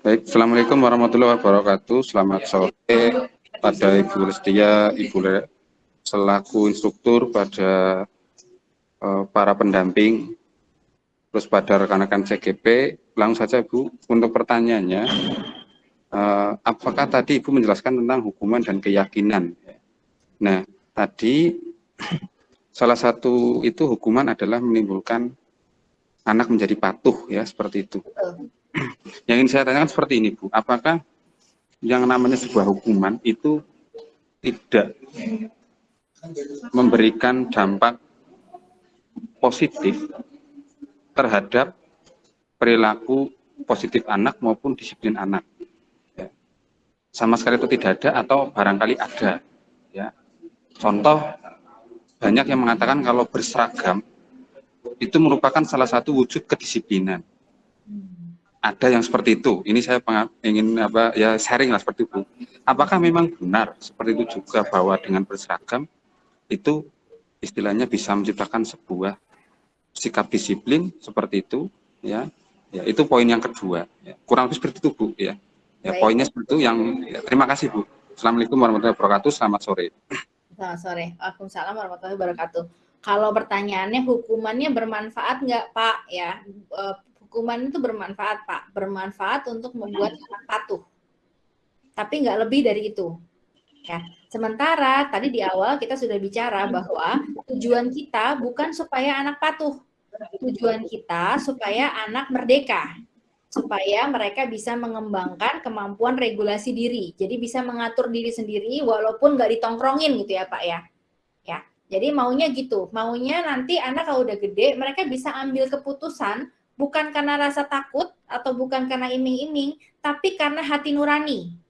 Speaker 10: Baik, Assalamualaikum warahmatullahi wabarakatuh. Selamat sore pada Ibu Lestia, Ibu Le, selaku instruktur pada uh, para pendamping, terus pada rekan-rekan CGP. Langsung saja Bu, untuk pertanyaannya, uh, apakah tadi Ibu menjelaskan tentang hukuman dan keyakinan? Nah, tadi salah satu itu hukuman adalah menimbulkan anak menjadi patuh ya seperti itu. Yang ingin saya tanyakan seperti ini Bu, apakah yang namanya sebuah hukuman itu tidak memberikan dampak positif terhadap perilaku positif anak maupun disiplin anak. Ya. Sama sekali itu tidak ada atau barangkali ada. Ya. Contoh banyak yang mengatakan kalau berseragam itu merupakan salah satu wujud kedisiplinan ada yang seperti itu. Ini saya ingin apa ya sharing lah seperti itu. Apakah memang benar seperti itu juga bahwa dengan berseragam itu istilahnya bisa menciptakan sebuah sikap disiplin seperti itu ya. Ya, itu poin yang kedua. Ya. Kurang lebih seperti itu, Bu, ya. Ya, poinnya seperti itu yang ya, terima kasih, Bu. Assalamualaikum warahmatullahi wabarakatuh. Selamat sore.
Speaker 1: Selamat sore. Waalaikumsalam warahmatullahi wabarakatuh. Kalau pertanyaannya hukumannya bermanfaat nggak Pak? Ya, eh, hukuman itu bermanfaat Pak, bermanfaat untuk membuat anak patuh. Tapi nggak lebih dari itu. Ya, sementara tadi di awal kita sudah bicara bahwa tujuan kita bukan supaya anak patuh, tujuan kita supaya anak merdeka, supaya mereka bisa mengembangkan kemampuan regulasi diri. Jadi bisa mengatur diri sendiri walaupun nggak ditongkrongin gitu ya Pak ya. Ya, jadi maunya gitu, maunya nanti anak kalau udah gede mereka bisa ambil keputusan bukan karena rasa takut atau bukan karena iming-iming, tapi karena hati nurani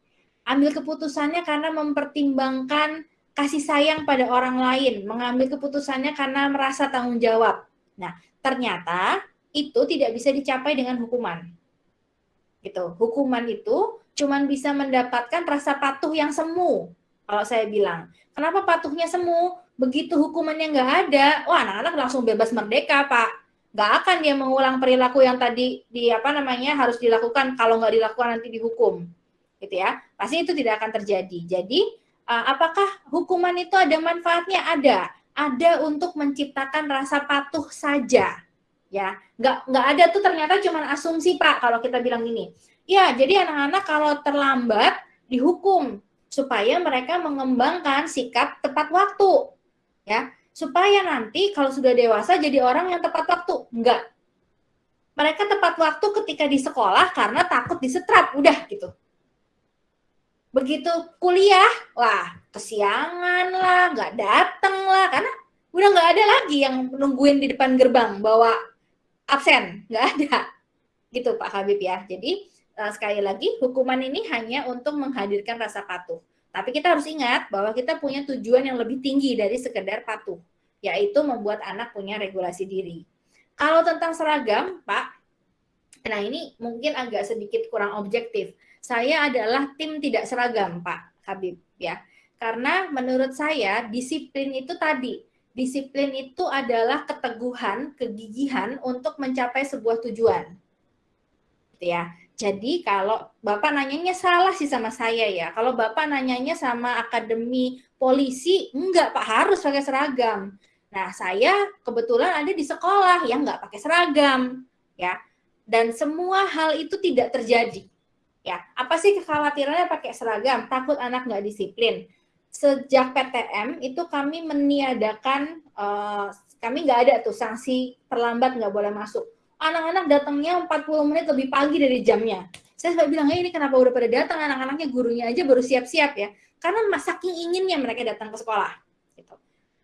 Speaker 1: ambil keputusannya karena mempertimbangkan kasih sayang pada orang lain, mengambil keputusannya karena merasa tanggung jawab. Nah, ternyata itu tidak bisa dicapai dengan hukuman. Gitu. Hukuman itu cuma bisa mendapatkan rasa patuh yang semu. Kalau saya bilang, kenapa patuhnya semu? Begitu hukumannya nggak ada, wah anak-anak langsung bebas merdeka, Pak. Nggak akan dia mengulang perilaku yang tadi di apa namanya harus dilakukan kalau nggak dilakukan nanti dihukum gitu ya. Pasti itu tidak akan terjadi. Jadi uh, apakah hukuman itu ada manfaatnya? Ada. Ada untuk menciptakan rasa patuh saja. Ya, nggak nggak ada tuh ternyata cuma asumsi Pak kalau kita bilang gini. Ya, jadi anak-anak kalau terlambat dihukum supaya mereka mengembangkan sikap tepat waktu. Ya, supaya nanti kalau sudah dewasa jadi orang yang tepat waktu. Enggak. Mereka tepat waktu ketika di sekolah karena takut disetrap, udah gitu begitu kuliah, wah kesiangan lah, nggak dateng lah, karena udah nggak ada lagi yang nungguin di depan gerbang bawa absen, nggak ada. Gitu Pak Habib ya. Jadi uh, sekali lagi hukuman ini hanya untuk menghadirkan rasa patuh. Tapi kita harus ingat bahwa kita punya tujuan yang lebih tinggi dari sekedar patuh, yaitu membuat anak punya regulasi diri. Kalau tentang seragam, Pak, nah ini mungkin agak sedikit kurang objektif saya adalah tim tidak seragam, Pak Habib ya. Karena menurut saya disiplin itu tadi, disiplin itu adalah keteguhan, kegigihan untuk mencapai sebuah tujuan. Gitu ya. Jadi kalau Bapak nanyanya salah sih sama saya ya. Kalau Bapak nanyanya sama akademi polisi, enggak Pak harus pakai seragam. Nah saya kebetulan ada di sekolah yang enggak pakai seragam ya. Dan semua hal itu tidak terjadi. Ya, apa sih kekhawatirannya pakai seragam? Takut anak nggak disiplin. Sejak PTM itu kami meniadakan, uh, kami nggak ada tuh sanksi terlambat nggak boleh masuk. Anak-anak datangnya 40 menit lebih pagi dari jamnya. Saya sampai bilang, hey, ini kenapa udah pada datang anak-anaknya gurunya aja baru siap-siap ya. Karena saking inginnya mereka datang ke sekolah. Gitu.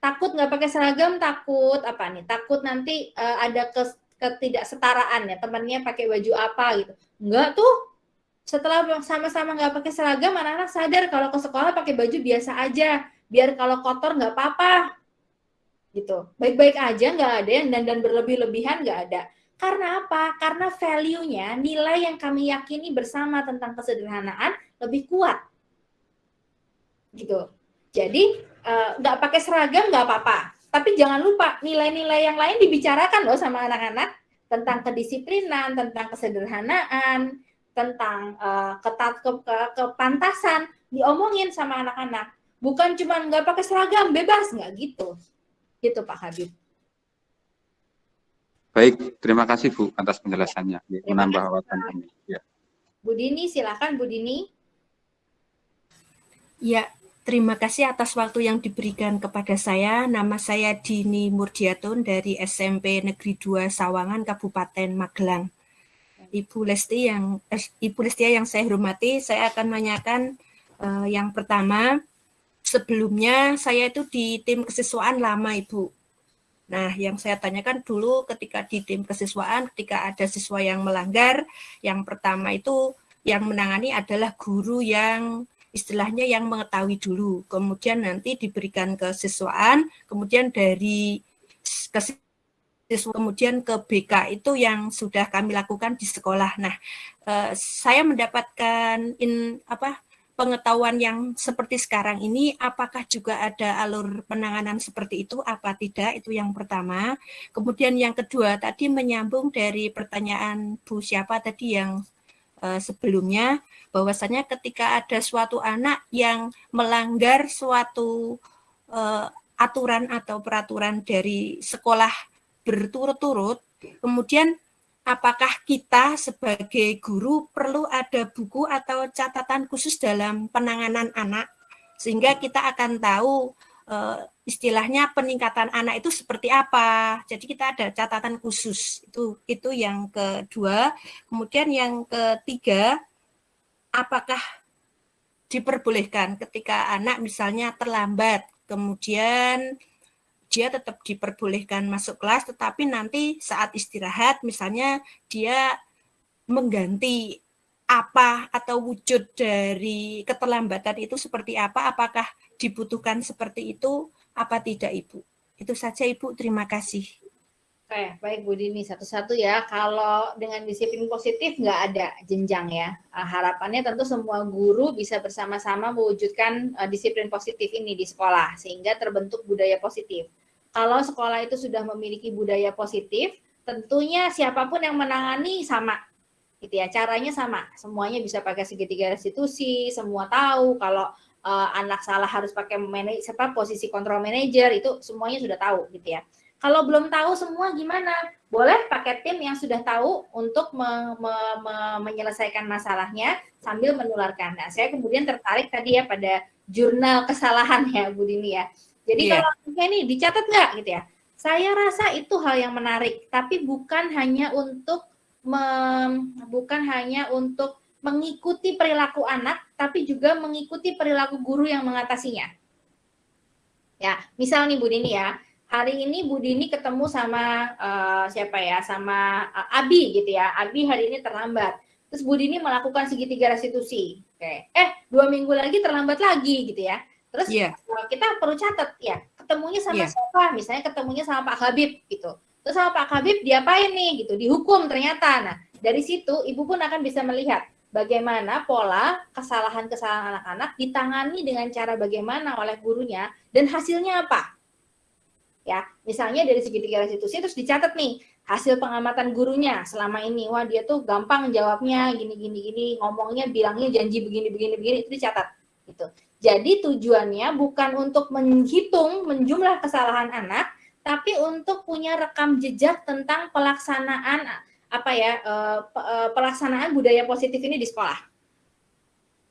Speaker 1: Takut nggak pakai seragam, takut apa nih? Takut nanti uh, ada ketidaksetaraan ya, temannya pakai baju apa gitu. Enggak tuh, setelah sama-sama nggak pakai seragam anak-anak sadar kalau ke sekolah pakai baju biasa aja. Biar kalau kotor nggak apa-apa. Gitu. Baik-baik aja nggak ada yang dan berlebih-lebihan nggak ada. Karena apa? Karena value-nya nilai yang kami yakini bersama tentang kesederhanaan lebih kuat. Gitu. Jadi eh, nggak uh, pakai seragam nggak apa-apa. Tapi jangan lupa nilai-nilai yang lain dibicarakan loh sama anak-anak tentang kedisiplinan tentang kesederhanaan tentang uh, ketat ke, ke, kepantasan diomongin sama anak-anak. Bukan cuma nggak pakai seragam bebas. Nggak gitu. Gitu Pak Habib.
Speaker 10: Baik terima kasih Bu atas penjelasannya. Menambah wawasan kami. Ya.
Speaker 1: Bu Dini silakan Bu Dini.
Speaker 11: Ya terima kasih atas waktu yang diberikan kepada saya. Nama saya Dini Murdiatun dari SMP Negeri 2 Sawangan Kabupaten Magelang Ibu Lesti yang eh, Ibu Lestia yang saya hormati, saya akan menanyakan uh, yang pertama sebelumnya saya itu di tim kesiswaan lama Ibu. Nah, yang saya tanyakan dulu ketika di tim kesiswaan, ketika ada siswa yang melanggar, yang pertama itu yang menangani adalah guru yang istilahnya yang mengetahui dulu. Kemudian nanti diberikan kesiswaan, kemudian dari kesiswaan kemudian ke BK itu yang sudah kami lakukan di sekolah. Nah, eh, saya mendapatkan in apa pengetahuan yang seperti sekarang ini, apakah juga ada alur penanganan seperti itu? Apa tidak? Itu yang pertama. Kemudian yang kedua tadi menyambung dari pertanyaan Bu siapa tadi yang eh, sebelumnya, bahwasanya ketika ada suatu anak yang melanggar suatu eh, aturan atau peraturan dari sekolah berturut-turut, kemudian apakah kita sebagai guru perlu ada buku atau catatan khusus dalam penanganan anak sehingga kita akan tahu uh, istilahnya peningkatan anak itu seperti apa. Jadi kita ada catatan khusus. Itu itu yang kedua. Kemudian yang ketiga, apakah diperbolehkan ketika anak misalnya terlambat, kemudian dia tetap diperbolehkan masuk kelas, tetapi nanti saat istirahat misalnya dia mengganti apa atau wujud dari keterlambatan itu seperti apa, apakah dibutuhkan seperti itu, apa tidak Ibu? Itu saja Ibu, terima kasih.
Speaker 1: Oke, baik Bu Dini, satu-satu ya. Kalau dengan disiplin positif nggak ada jenjang ya. Ah, harapannya tentu semua guru bisa bersama-sama mewujudkan uh, disiplin positif ini di sekolah, sehingga terbentuk budaya positif. Kalau sekolah itu sudah memiliki budaya positif, tentunya siapa pun yang menangani sama, gitu ya caranya sama. Semuanya bisa pakai segitiga restitusi semua tahu kalau uh, anak salah harus pakai manage apa posisi kontrol manager itu semuanya sudah tahu gitu ya. Kalau belum tahu semua gimana? Boleh pakai tim yang sudah tahu untuk me, me, me, menyelesaikan masalahnya sambil menularkan. Nah saya kemudian tertarik tadi ya pada jurnal kesalahan ya Bu Dini ya jadi yeah. kalau ini dicatat nggak gitu ya saya rasa itu hal yang menarik tapi bukan hanya untuk bukan hanya untuk mengikuti perilaku anak, tapi juga mengikuti perilaku guru yang mengatasinya. Ya, misal nih Bu Dini ya, hari ini Bu Dini ketemu sama uh, siapa ya, sama uh, Abi gitu ya. Abi hari ini terlambat. Terus Bu Dini melakukan segitiga restitusi. Oke. Eh, dua minggu lagi terlambat lagi gitu ya. Terus yeah. Iya. kita perlu catat ya, ketemunya sama yeah. siapa? Misalnya ketemunya sama Pak Habib gitu. Terus sama Pak Habib diapain nih gitu, dihukum ternyata. Nah, dari situ ibu pun akan bisa melihat bagaimana pola kesalahan-kesalahan anak-anak ditangani dengan cara bagaimana oleh gurunya dan hasilnya apa. Ya, misalnya dari segi tiga restitusi terus dicatat nih hasil pengamatan gurunya selama ini. Wah, dia tuh gampang jawabnya gini gini gini, ngomongnya bilangnya janji begini begini begini itu dicatat gitu. Jadi tujuannya bukan untuk menghitung menjumlah kesalahan anak, tapi untuk punya rekam jejak tentang pelaksanaan apa ya uh, pelaksanaan budaya positif ini di sekolah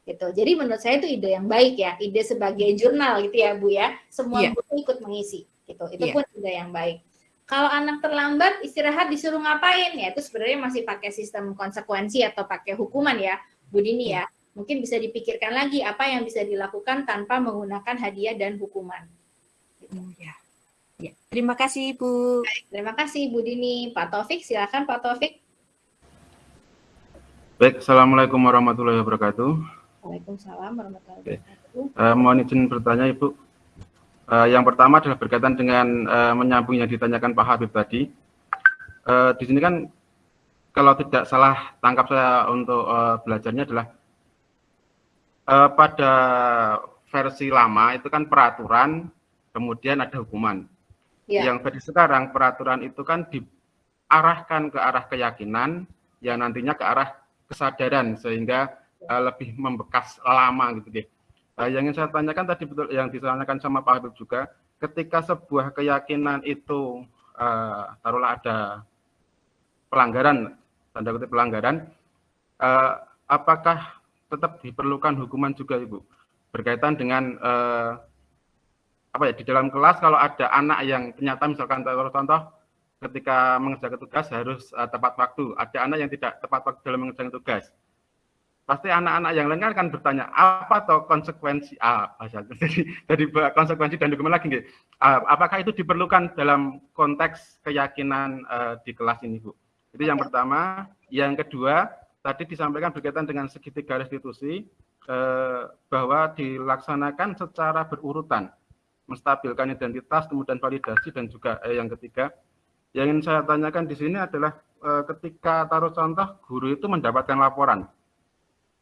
Speaker 1: gitu jadi menurut saya itu ide yang baik ya ide sebagai jurnal gitu ya bu ya semua yeah. guru ikut mengisi gitu itu yeah. pun ide yang baik kalau anak terlambat istirahat disuruh ngapain ya itu sebenarnya masih pakai sistem konsekuensi atau pakai hukuman ya bu Dini yeah. Ya mungkin bisa dipikirkan lagi apa yang bisa dilakukan tanpa menggunakan hadiah dan hukuman
Speaker 11: gitu. yeah. Ya, terima kasih Bu.
Speaker 1: Baik, terima kasih Bu Dini. Pak Taufik, silakan Pak Taufik.
Speaker 12: Baik, Assalamualaikum warahmatullahi wabarakatuh.
Speaker 1: Waalaikumsalam warahmatullahi wabarakatuh.
Speaker 12: Uh, mohon izin bertanya Ibu. Uh, yang pertama adalah berkaitan dengan uh, menyambung yang ditanyakan Pak Habib tadi. Uh, di sini kan kalau tidak salah tangkap saya untuk uh, belajarnya adalah uh, pada versi lama itu kan peraturan, kemudian ada hukuman. Ya. Yang versi sekarang peraturan itu kan diarahkan ke arah keyakinan yang nantinya ke arah kesadaran sehingga uh, lebih membekas lama gitu deh. Uh, yang ingin saya tanyakan tadi betul yang ditanyakan sama Pak Habib juga, ketika sebuah keyakinan itu uh, taruhlah ada pelanggaran tanda kutip pelanggaran, uh, apakah tetap diperlukan hukuman juga Ibu berkaitan dengan uh, apa ya di dalam kelas kalau ada anak yang ternyata misalkan contoh ketika mengerjakan tugas harus uh, tepat waktu, ada anak yang tidak tepat waktu dalam mengerjakan tugas. Pasti anak-anak yang lain kan bertanya, apa atau konsekuensi apa ah, [laughs] jadi, jadi konsekuensi dan dokumen lagi, uh, apakah itu diperlukan dalam konteks keyakinan uh, di kelas ini, Bu? Itu yang pertama. Yang kedua, tadi disampaikan berkaitan dengan segitiga restitusi, uh, bahwa dilaksanakan secara berurutan menstabilkan identitas, kemudian validasi, dan juga eh, yang ketiga, yang ingin saya tanyakan di sini adalah eh, ketika taruh contoh guru itu mendapatkan laporan.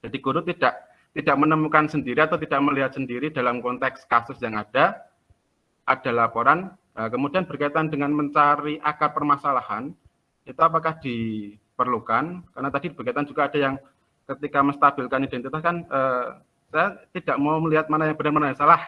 Speaker 12: Jadi guru tidak tidak menemukan sendiri atau tidak melihat sendiri dalam konteks kasus yang ada, ada laporan, eh, kemudian berkaitan dengan mencari akar permasalahan, itu apakah diperlukan? Karena tadi berkaitan juga ada yang ketika menstabilkan identitas kan, eh, saya tidak mau melihat mana yang benar mana yang salah,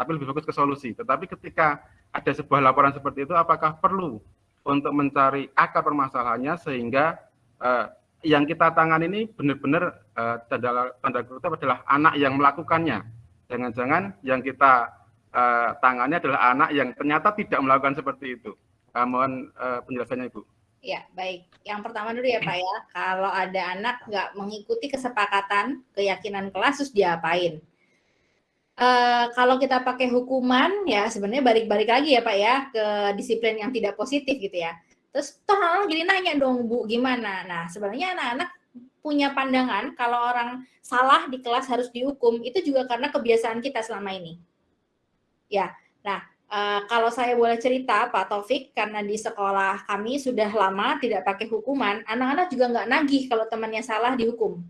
Speaker 12: tapi lebih fokus ke solusi. Tetapi ketika ada sebuah laporan seperti itu, apakah perlu untuk mencari akar permasalahannya sehingga uh, yang kita tangani ini benar-benar uh, tanda, tanda kutip adalah anak yang melakukannya. Jangan-jangan yang kita uh, tangani adalah anak yang ternyata tidak melakukan seperti itu. Uh, mohon uh, penjelasannya Ibu.
Speaker 1: Ya, baik. Yang pertama dulu ya Pak ya, kalau ada anak nggak mengikuti kesepakatan, keyakinan kelas, terus diapain? Uh, kalau kita pakai hukuman, ya sebenarnya balik-balik lagi ya Pak ya, ke disiplin yang tidak positif gitu ya. Terus toh orang jadi nanya dong Bu gimana? Nah sebenarnya anak-anak punya pandangan kalau orang salah di kelas harus dihukum itu juga karena kebiasaan kita selama ini. Ya, nah uh, kalau saya boleh cerita Pak Taufik karena di sekolah kami sudah lama tidak pakai hukuman, anak-anak juga nggak nagih kalau temannya salah dihukum.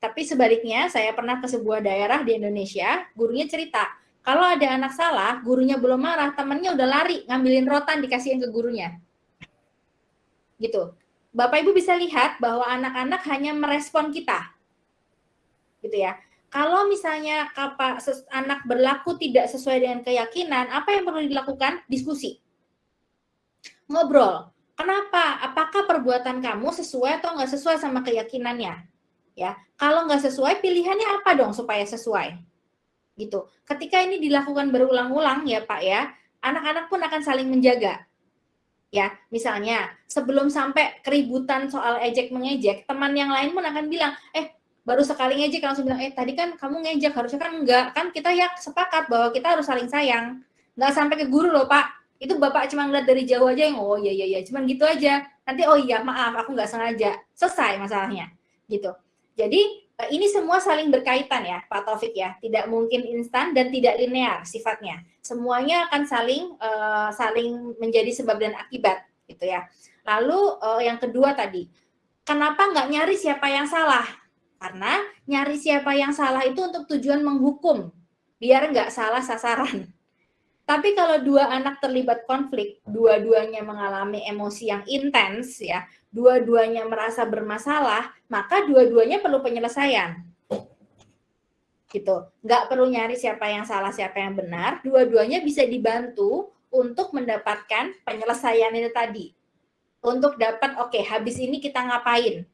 Speaker 1: Tapi sebaliknya saya pernah ke sebuah daerah di Indonesia, gurunya cerita kalau ada anak salah, gurunya belum marah, temannya udah lari ngambilin rotan dikasihin ke gurunya gitu. Bapak Ibu bisa lihat bahwa anak-anak hanya merespon kita. Gitu ya. Kalau misalnya anak berlaku tidak sesuai dengan keyakinan, apa yang perlu dilakukan? Diskusi. Ngobrol. Kenapa? Apakah perbuatan kamu sesuai atau nggak sesuai sama keyakinannya? Ya, kalau nggak sesuai, pilihannya apa dong supaya sesuai? Gitu. Ketika ini dilakukan berulang-ulang ya Pak ya, anak-anak pun akan saling menjaga ya misalnya sebelum sampai keributan soal ejek mengejek teman yang lain pun akan bilang eh baru sekali ngejek langsung bilang eh tadi kan kamu ngejek harusnya kan enggak. Kan kita ya sepakat bahwa kita harus saling sayang. Nggak sampai ke guru loh pak. Itu bapak cuma ngeliat dari jauh aja yang oh iya iya iya. Cuman gitu aja. Nanti oh iya maaf aku nggak sengaja. Selesai masalahnya. Gitu. Jadi eh, ini semua saling berkaitan ya Pak Taufik ya. Tidak mungkin instan dan tidak linear sifatnya. Semuanya akan saling uh, saling menjadi sebab dan akibat gitu ya. Lalu uh, yang kedua tadi, kenapa nggak nyari siapa yang salah? Karena nyari siapa yang salah itu untuk tujuan menghukum, biar nggak salah sasaran. Tapi kalau dua anak terlibat konflik, dua-duanya mengalami emosi yang intens ya, dua-duanya merasa bermasalah, maka dua-duanya perlu penyelesaian gitu. Nggak perlu nyari siapa yang salah, siapa yang benar. Dua-duanya bisa dibantu untuk mendapatkan penyelesaian itu tadi. Untuk dapat, oke, okay, habis ini kita ngapain?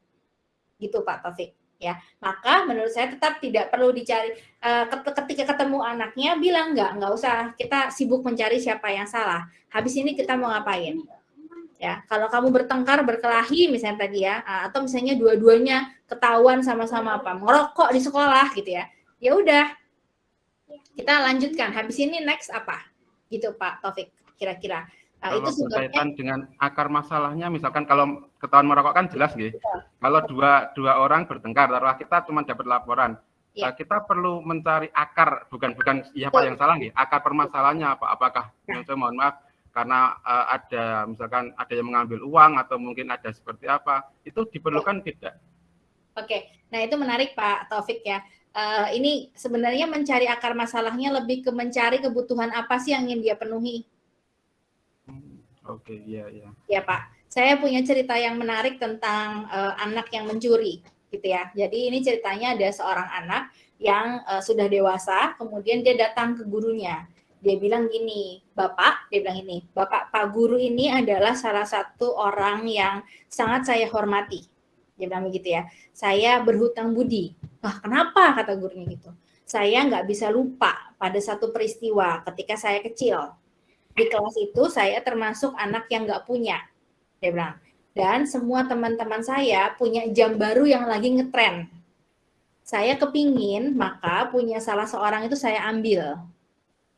Speaker 1: Gitu Pak Taufik. Ya, maka menurut saya tetap tidak perlu dicari uh, ketika ketemu anaknya bilang nggak nggak usah kita sibuk mencari siapa yang salah. Habis ini kita mau ngapain? Ya kalau kamu bertengkar berkelahi misalnya tadi ya atau misalnya dua-duanya ketahuan sama-sama apa merokok di sekolah gitu ya ya udah. Kita lanjutkan habis ini next apa? Gitu Pak Taufik kira-kira
Speaker 12: nah, itu berkaitan dengan akar masalahnya misalkan kalau ketahuan merokok kan jelas gitu kalau dua dua orang bertengkar taruhlah kita cuma dapat laporan ya. nah, kita perlu mencari akar bukan bukan siapa yang salah gitu akar permasalahannya apa apakah ya. saya mohon maaf karena uh, ada misalkan ada yang mengambil uang atau mungkin ada seperti apa itu diperlukan ya. tidak
Speaker 1: Oke, nah itu menarik Pak Taufik ya uh, ini sebenarnya mencari akar masalahnya lebih ke mencari kebutuhan apa sih yang ingin dia penuhi.
Speaker 12: Oke, okay, iya, iya.
Speaker 1: Ya Pak, saya punya cerita yang menarik tentang uh, anak yang mencuri, gitu ya. Jadi ini ceritanya ada seorang anak yang uh, sudah dewasa, kemudian dia datang ke gurunya. Dia bilang gini, Bapak, dia bilang ini, Bapak, Pak Guru ini adalah salah satu orang yang sangat saya hormati. Dia bilang begitu ya, saya berhutang budi Wah, kenapa kata gurunya gitu? Saya nggak bisa lupa pada satu peristiwa ketika saya kecil. Di kelas itu saya termasuk anak yang nggak punya. Dia bilang. Dan semua teman-teman saya punya jam baru yang lagi ngetren. Saya kepingin, maka punya salah seorang itu saya ambil.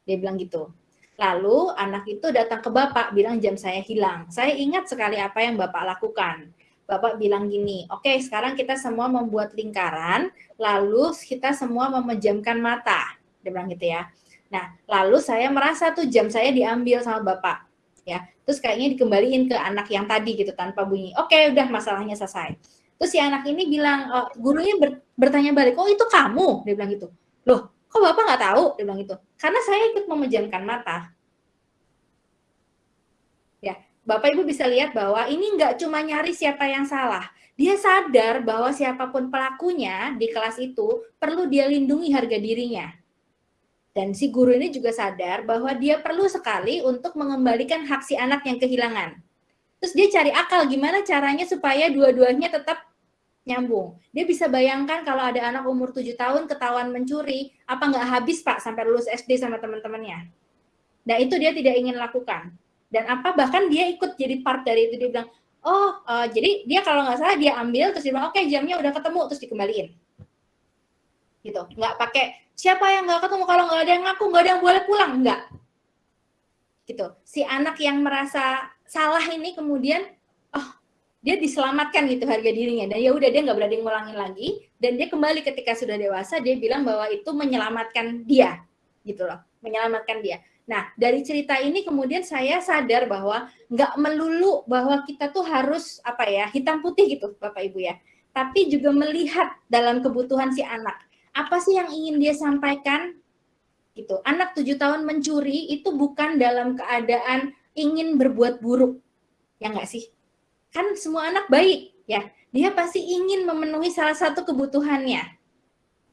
Speaker 1: Dia bilang gitu. Lalu anak itu datang ke bapak, bilang jam saya hilang. Saya ingat sekali apa yang bapak lakukan Bapak bilang gini, oke okay, sekarang kita semua membuat lingkaran, lalu kita semua memejamkan mata. Dia bilang gitu ya. Nah, lalu saya merasa tuh jam saya diambil sama Bapak. ya. Terus kayaknya dikembaliin ke anak yang tadi gitu tanpa bunyi. Oke, okay, udah masalahnya selesai. Terus si anak ini bilang, oh, gurunya ber, bertanya balik, oh itu kamu? Dia bilang gitu. Loh, kok Bapak nggak tahu? Dia bilang gitu. Karena saya ikut memejamkan mata. Bapak Ibu bisa lihat bahwa ini nggak cuma nyari siapa yang salah. Dia sadar bahwa siapa pun pelakunya di kelas itu perlu dia lindungi harga dirinya. Dan si guru ini juga sadar bahwa dia perlu sekali untuk mengembalikan hak si anak yang kehilangan. Terus dia cari akal gimana caranya supaya dua-duanya tetap nyambung. Dia bisa bayangkan kalau ada anak umur 7 tahun ketahuan mencuri, apa nggak habis Pak sampai lulus SD sama teman-temannya. Nah itu dia tidak ingin lakukan. Dan apa bahkan dia ikut jadi part dari itu dia bilang, oh uh, jadi dia kalau nggak salah dia ambil terus dia bilang oke okay, jamnya udah ketemu terus dikembaliin. Gitu, nggak pakai siapa yang nggak ketemu? Kalau nggak ada yang ngaku nggak ada yang boleh pulang. Nggak. Gitu, si anak yang merasa salah ini kemudian oh dia diselamatkan gitu harga dirinya. Dan ya udah dia nggak berani ngulangin lagi. Dan dia kembali ketika sudah dewasa dia bilang bahwa itu menyelamatkan dia. Gitu loh. Menyelamatkan dia. Nah, dari cerita ini kemudian saya sadar bahwa nggak melulu bahwa kita tuh harus apa ya hitam putih gitu, Bapak Ibu ya. Tapi juga melihat dalam kebutuhan si anak. Apa sih yang ingin dia sampaikan? Gitu. Anak tujuh tahun mencuri itu bukan dalam keadaan ingin berbuat buruk, ya nggak sih? Kan semua anak baik, ya. Dia pasti ingin memenuhi salah satu kebutuhannya,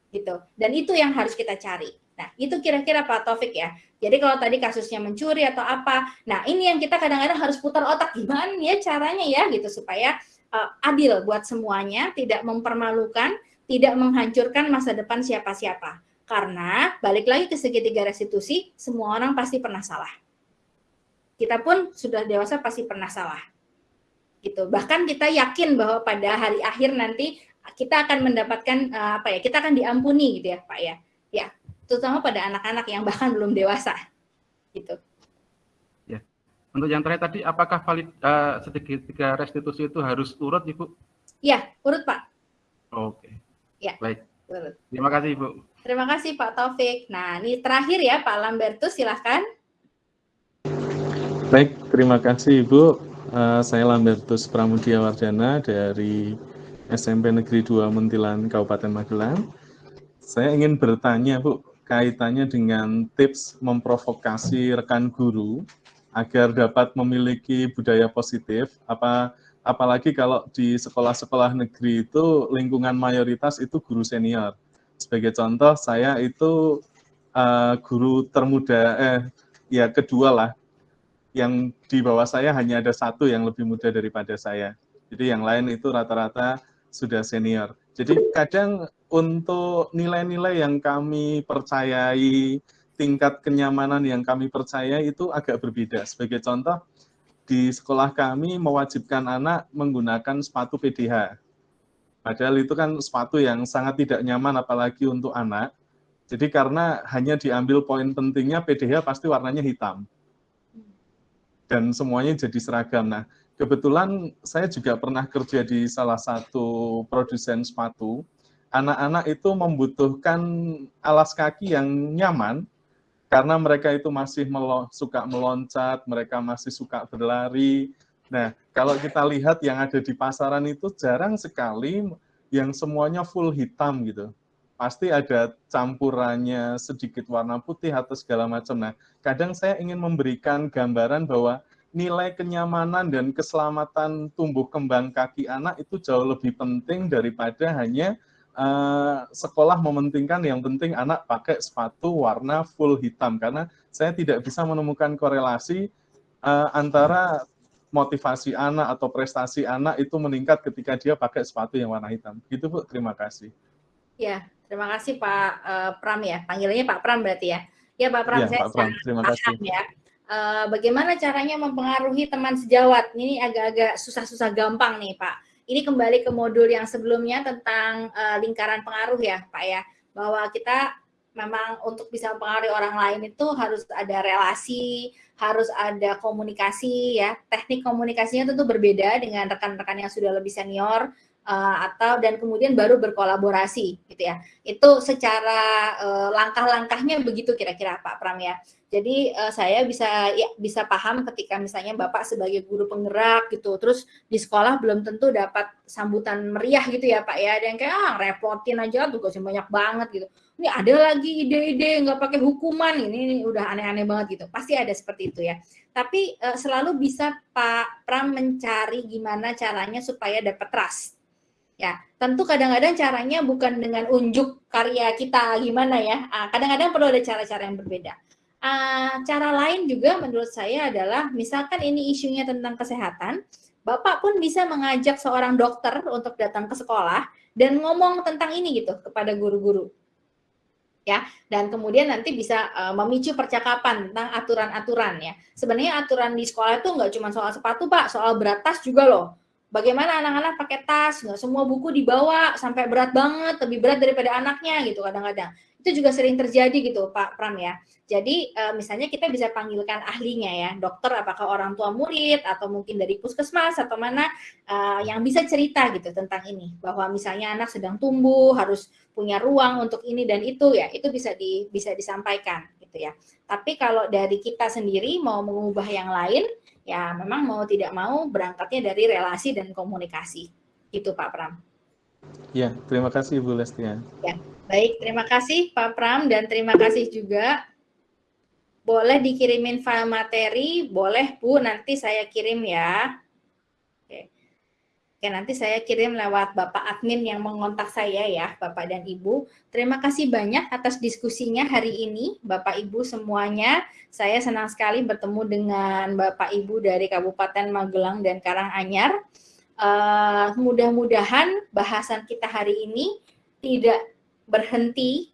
Speaker 1: gitu. Dan itu yang harus kita cari. Nah, itu kira-kira Pak Taufik ya. Jadi kalau tadi kasusnya mencuri atau apa, nah ini yang kita kadang-kadang harus putar otak gimana ya caranya ya gitu supaya uh, adil buat semuanya, tidak mempermalukan, tidak menghancurkan masa depan siapa-siapa. Karena balik lagi ke segitiga restitusi, semua orang pasti pernah salah. Kita pun sudah dewasa pasti pernah salah. Gitu. Bahkan kita yakin bahwa pada hari akhir nanti kita akan mendapatkan uh, apa ya? Kita akan diampuni gitu ya, Pak ya. Ya, terutama pada anak-anak yang bahkan belum dewasa gitu.
Speaker 12: Ya. Untuk yang terakhir tadi apakah valid uh, segitiga restitusi itu harus urut Ibu?
Speaker 1: Ya, urut Pak.
Speaker 12: Oke.
Speaker 1: Ya.
Speaker 12: Baik. Terima kasih Ibu.
Speaker 1: Terima kasih Pak Taufik. Nah, ini terakhir ya Pak Lambertus silahkan.
Speaker 3: Baik, terima kasih Ibu. Uh, saya Lambertus Pramudia Wardana dari SMP Negeri 2 Muntilan Kabupaten Magelang. Saya ingin bertanya Bu, kaitannya dengan tips memprovokasi rekan guru agar dapat memiliki budaya positif apa apalagi kalau di sekolah-sekolah negeri itu lingkungan mayoritas itu guru senior. Sebagai contoh saya itu uh, guru termuda eh ya kedua lah. Yang di bawah saya hanya ada satu yang lebih muda daripada saya. Jadi yang lain itu rata-rata sudah senior. Jadi kadang untuk nilai-nilai yang kami percayai, tingkat kenyamanan yang kami percaya itu agak berbeda. Sebagai contoh, di sekolah kami mewajibkan anak menggunakan sepatu PDH. Padahal itu kan sepatu yang sangat tidak nyaman apalagi untuk anak. Jadi karena hanya diambil poin pentingnya PDH pasti warnanya hitam. Dan semuanya jadi seragam. Nah, kebetulan saya juga pernah kerja di salah satu produsen sepatu anak-anak itu membutuhkan alas kaki yang nyaman karena mereka itu masih melo suka meloncat, mereka masih suka berlari. Nah, kalau kita lihat yang ada di pasaran itu jarang sekali yang semuanya full hitam gitu. Pasti ada campurannya sedikit warna putih atau segala macam. Nah, kadang saya ingin memberikan gambaran bahwa nilai kenyamanan dan keselamatan tumbuh kembang kaki anak itu jauh lebih penting daripada hanya uh, sekolah mementingkan yang penting anak pakai sepatu warna full hitam karena saya tidak bisa menemukan korelasi uh, antara motivasi anak atau prestasi anak itu meningkat ketika dia pakai sepatu yang warna hitam. Gitu Bu, terima kasih.
Speaker 1: Ya, terima kasih Pak uh, Pram ya. Panggilannya Pak Pram berarti ya. Ya Pak Pram, ya, saya Pak Pram. terima kasih. ya. Uh, bagaimana caranya mempengaruhi teman sejawat? Ini agak-agak susah-susah gampang nih Pak ini kembali ke modul yang sebelumnya tentang uh, lingkaran pengaruh ya Pak ya, bahwa kita memang untuk bisa mempengaruhi orang lain itu harus ada relasi, harus ada komunikasi ya. Teknik komunikasinya tentu berbeda dengan rekan-rekan yang sudah lebih senior uh, atau dan kemudian baru berkolaborasi gitu ya. Itu secara uh, langkah-langkahnya begitu kira-kira Pak Pram ya. Jadi uh, saya bisa ya bisa paham ketika misalnya Bapak sebagai guru penggerak gitu, terus di sekolah belum tentu dapat sambutan meriah gitu ya Pak ya, dan kayak ah repotin aja tugasnya banyak banget gitu. Ini ada lagi ide-ide nggak pakai hukuman ini, ini udah aneh-aneh banget gitu. Pasti ada seperti itu ya. Tapi uh, selalu bisa Pak Pram mencari gimana caranya supaya dapat trust Ya, tentu kadang-kadang caranya bukan dengan unjuk karya kita gimana ya. Ah, Kadang-kadang perlu ada cara-cara yang berbeda. Ah, cara lain juga menurut saya adalah misalkan ini isunya tentang kesehatan, Bapak pun bisa mengajak seorang dokter untuk datang ke sekolah dan ngomong tentang ini gitu kepada guru-guru. Ya, dan kemudian nanti bisa uh, memicu percakapan tentang aturan-aturan ya. Sebenarnya aturan di sekolah itu nggak cuma soal sepatu, Pak, soal berat tas juga loh. Bagaimana anak-anak pakai tas, nggak semua buku dibawa sampai berat banget, lebih berat daripada anaknya gitu kadang-kadang. Itu juga sering terjadi gitu, Pak Pram ya. Jadi uh, misalnya kita bisa panggilkan ahlinya ya, dokter apakah orang tua murid atau mungkin dari puskesmas atau mana uh, yang bisa cerita gitu tentang ini bahwa misalnya anak sedang tumbuh harus punya ruang untuk ini dan itu ya, itu bisa di bisa disampaikan gitu ya. Tapi kalau dari kita sendiri mau mengubah yang lain ya memang mau tidak mau berangkatnya dari relasi dan komunikasi. Itu Pak Pram.
Speaker 3: Ya, terima kasih Ibu Lestian.
Speaker 1: Ya, baik, terima kasih Pak Pram dan terima kasih juga boleh dikirimin file materi, boleh Bu, nanti saya kirim ya. Oke. Oke, nanti saya kirim lewat Bapak admin yang mengontak saya ya, Bapak dan Ibu. Terima kasih banyak atas diskusinya hari ini, Bapak Ibu semuanya. Saya senang sekali bertemu dengan Bapak Ibu dari Kabupaten Magelang dan Karanganyar. Uh, mudah-mudahan bahasan kita hari ini tidak berhenti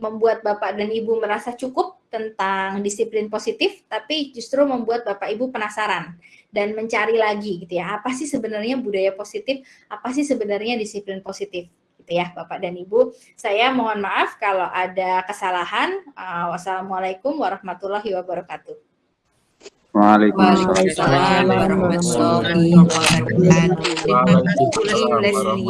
Speaker 1: membuat Bapak dan Ibu merasa cukup tentang disiplin positif, tapi justru membuat Bapak Ibu penasaran dan mencari lagi gitu ya. Apa sih sebenarnya budaya positif? Apa sih sebenarnya disiplin positif? Gitu ya, Bapak dan Ibu. Saya mohon maaf kalau ada kesalahan. Uh, wassalamualaikum warahmatullahi wabarakatuh.
Speaker 10: Waalaikumsalam
Speaker 11: warahmatullahi wabarakatuh.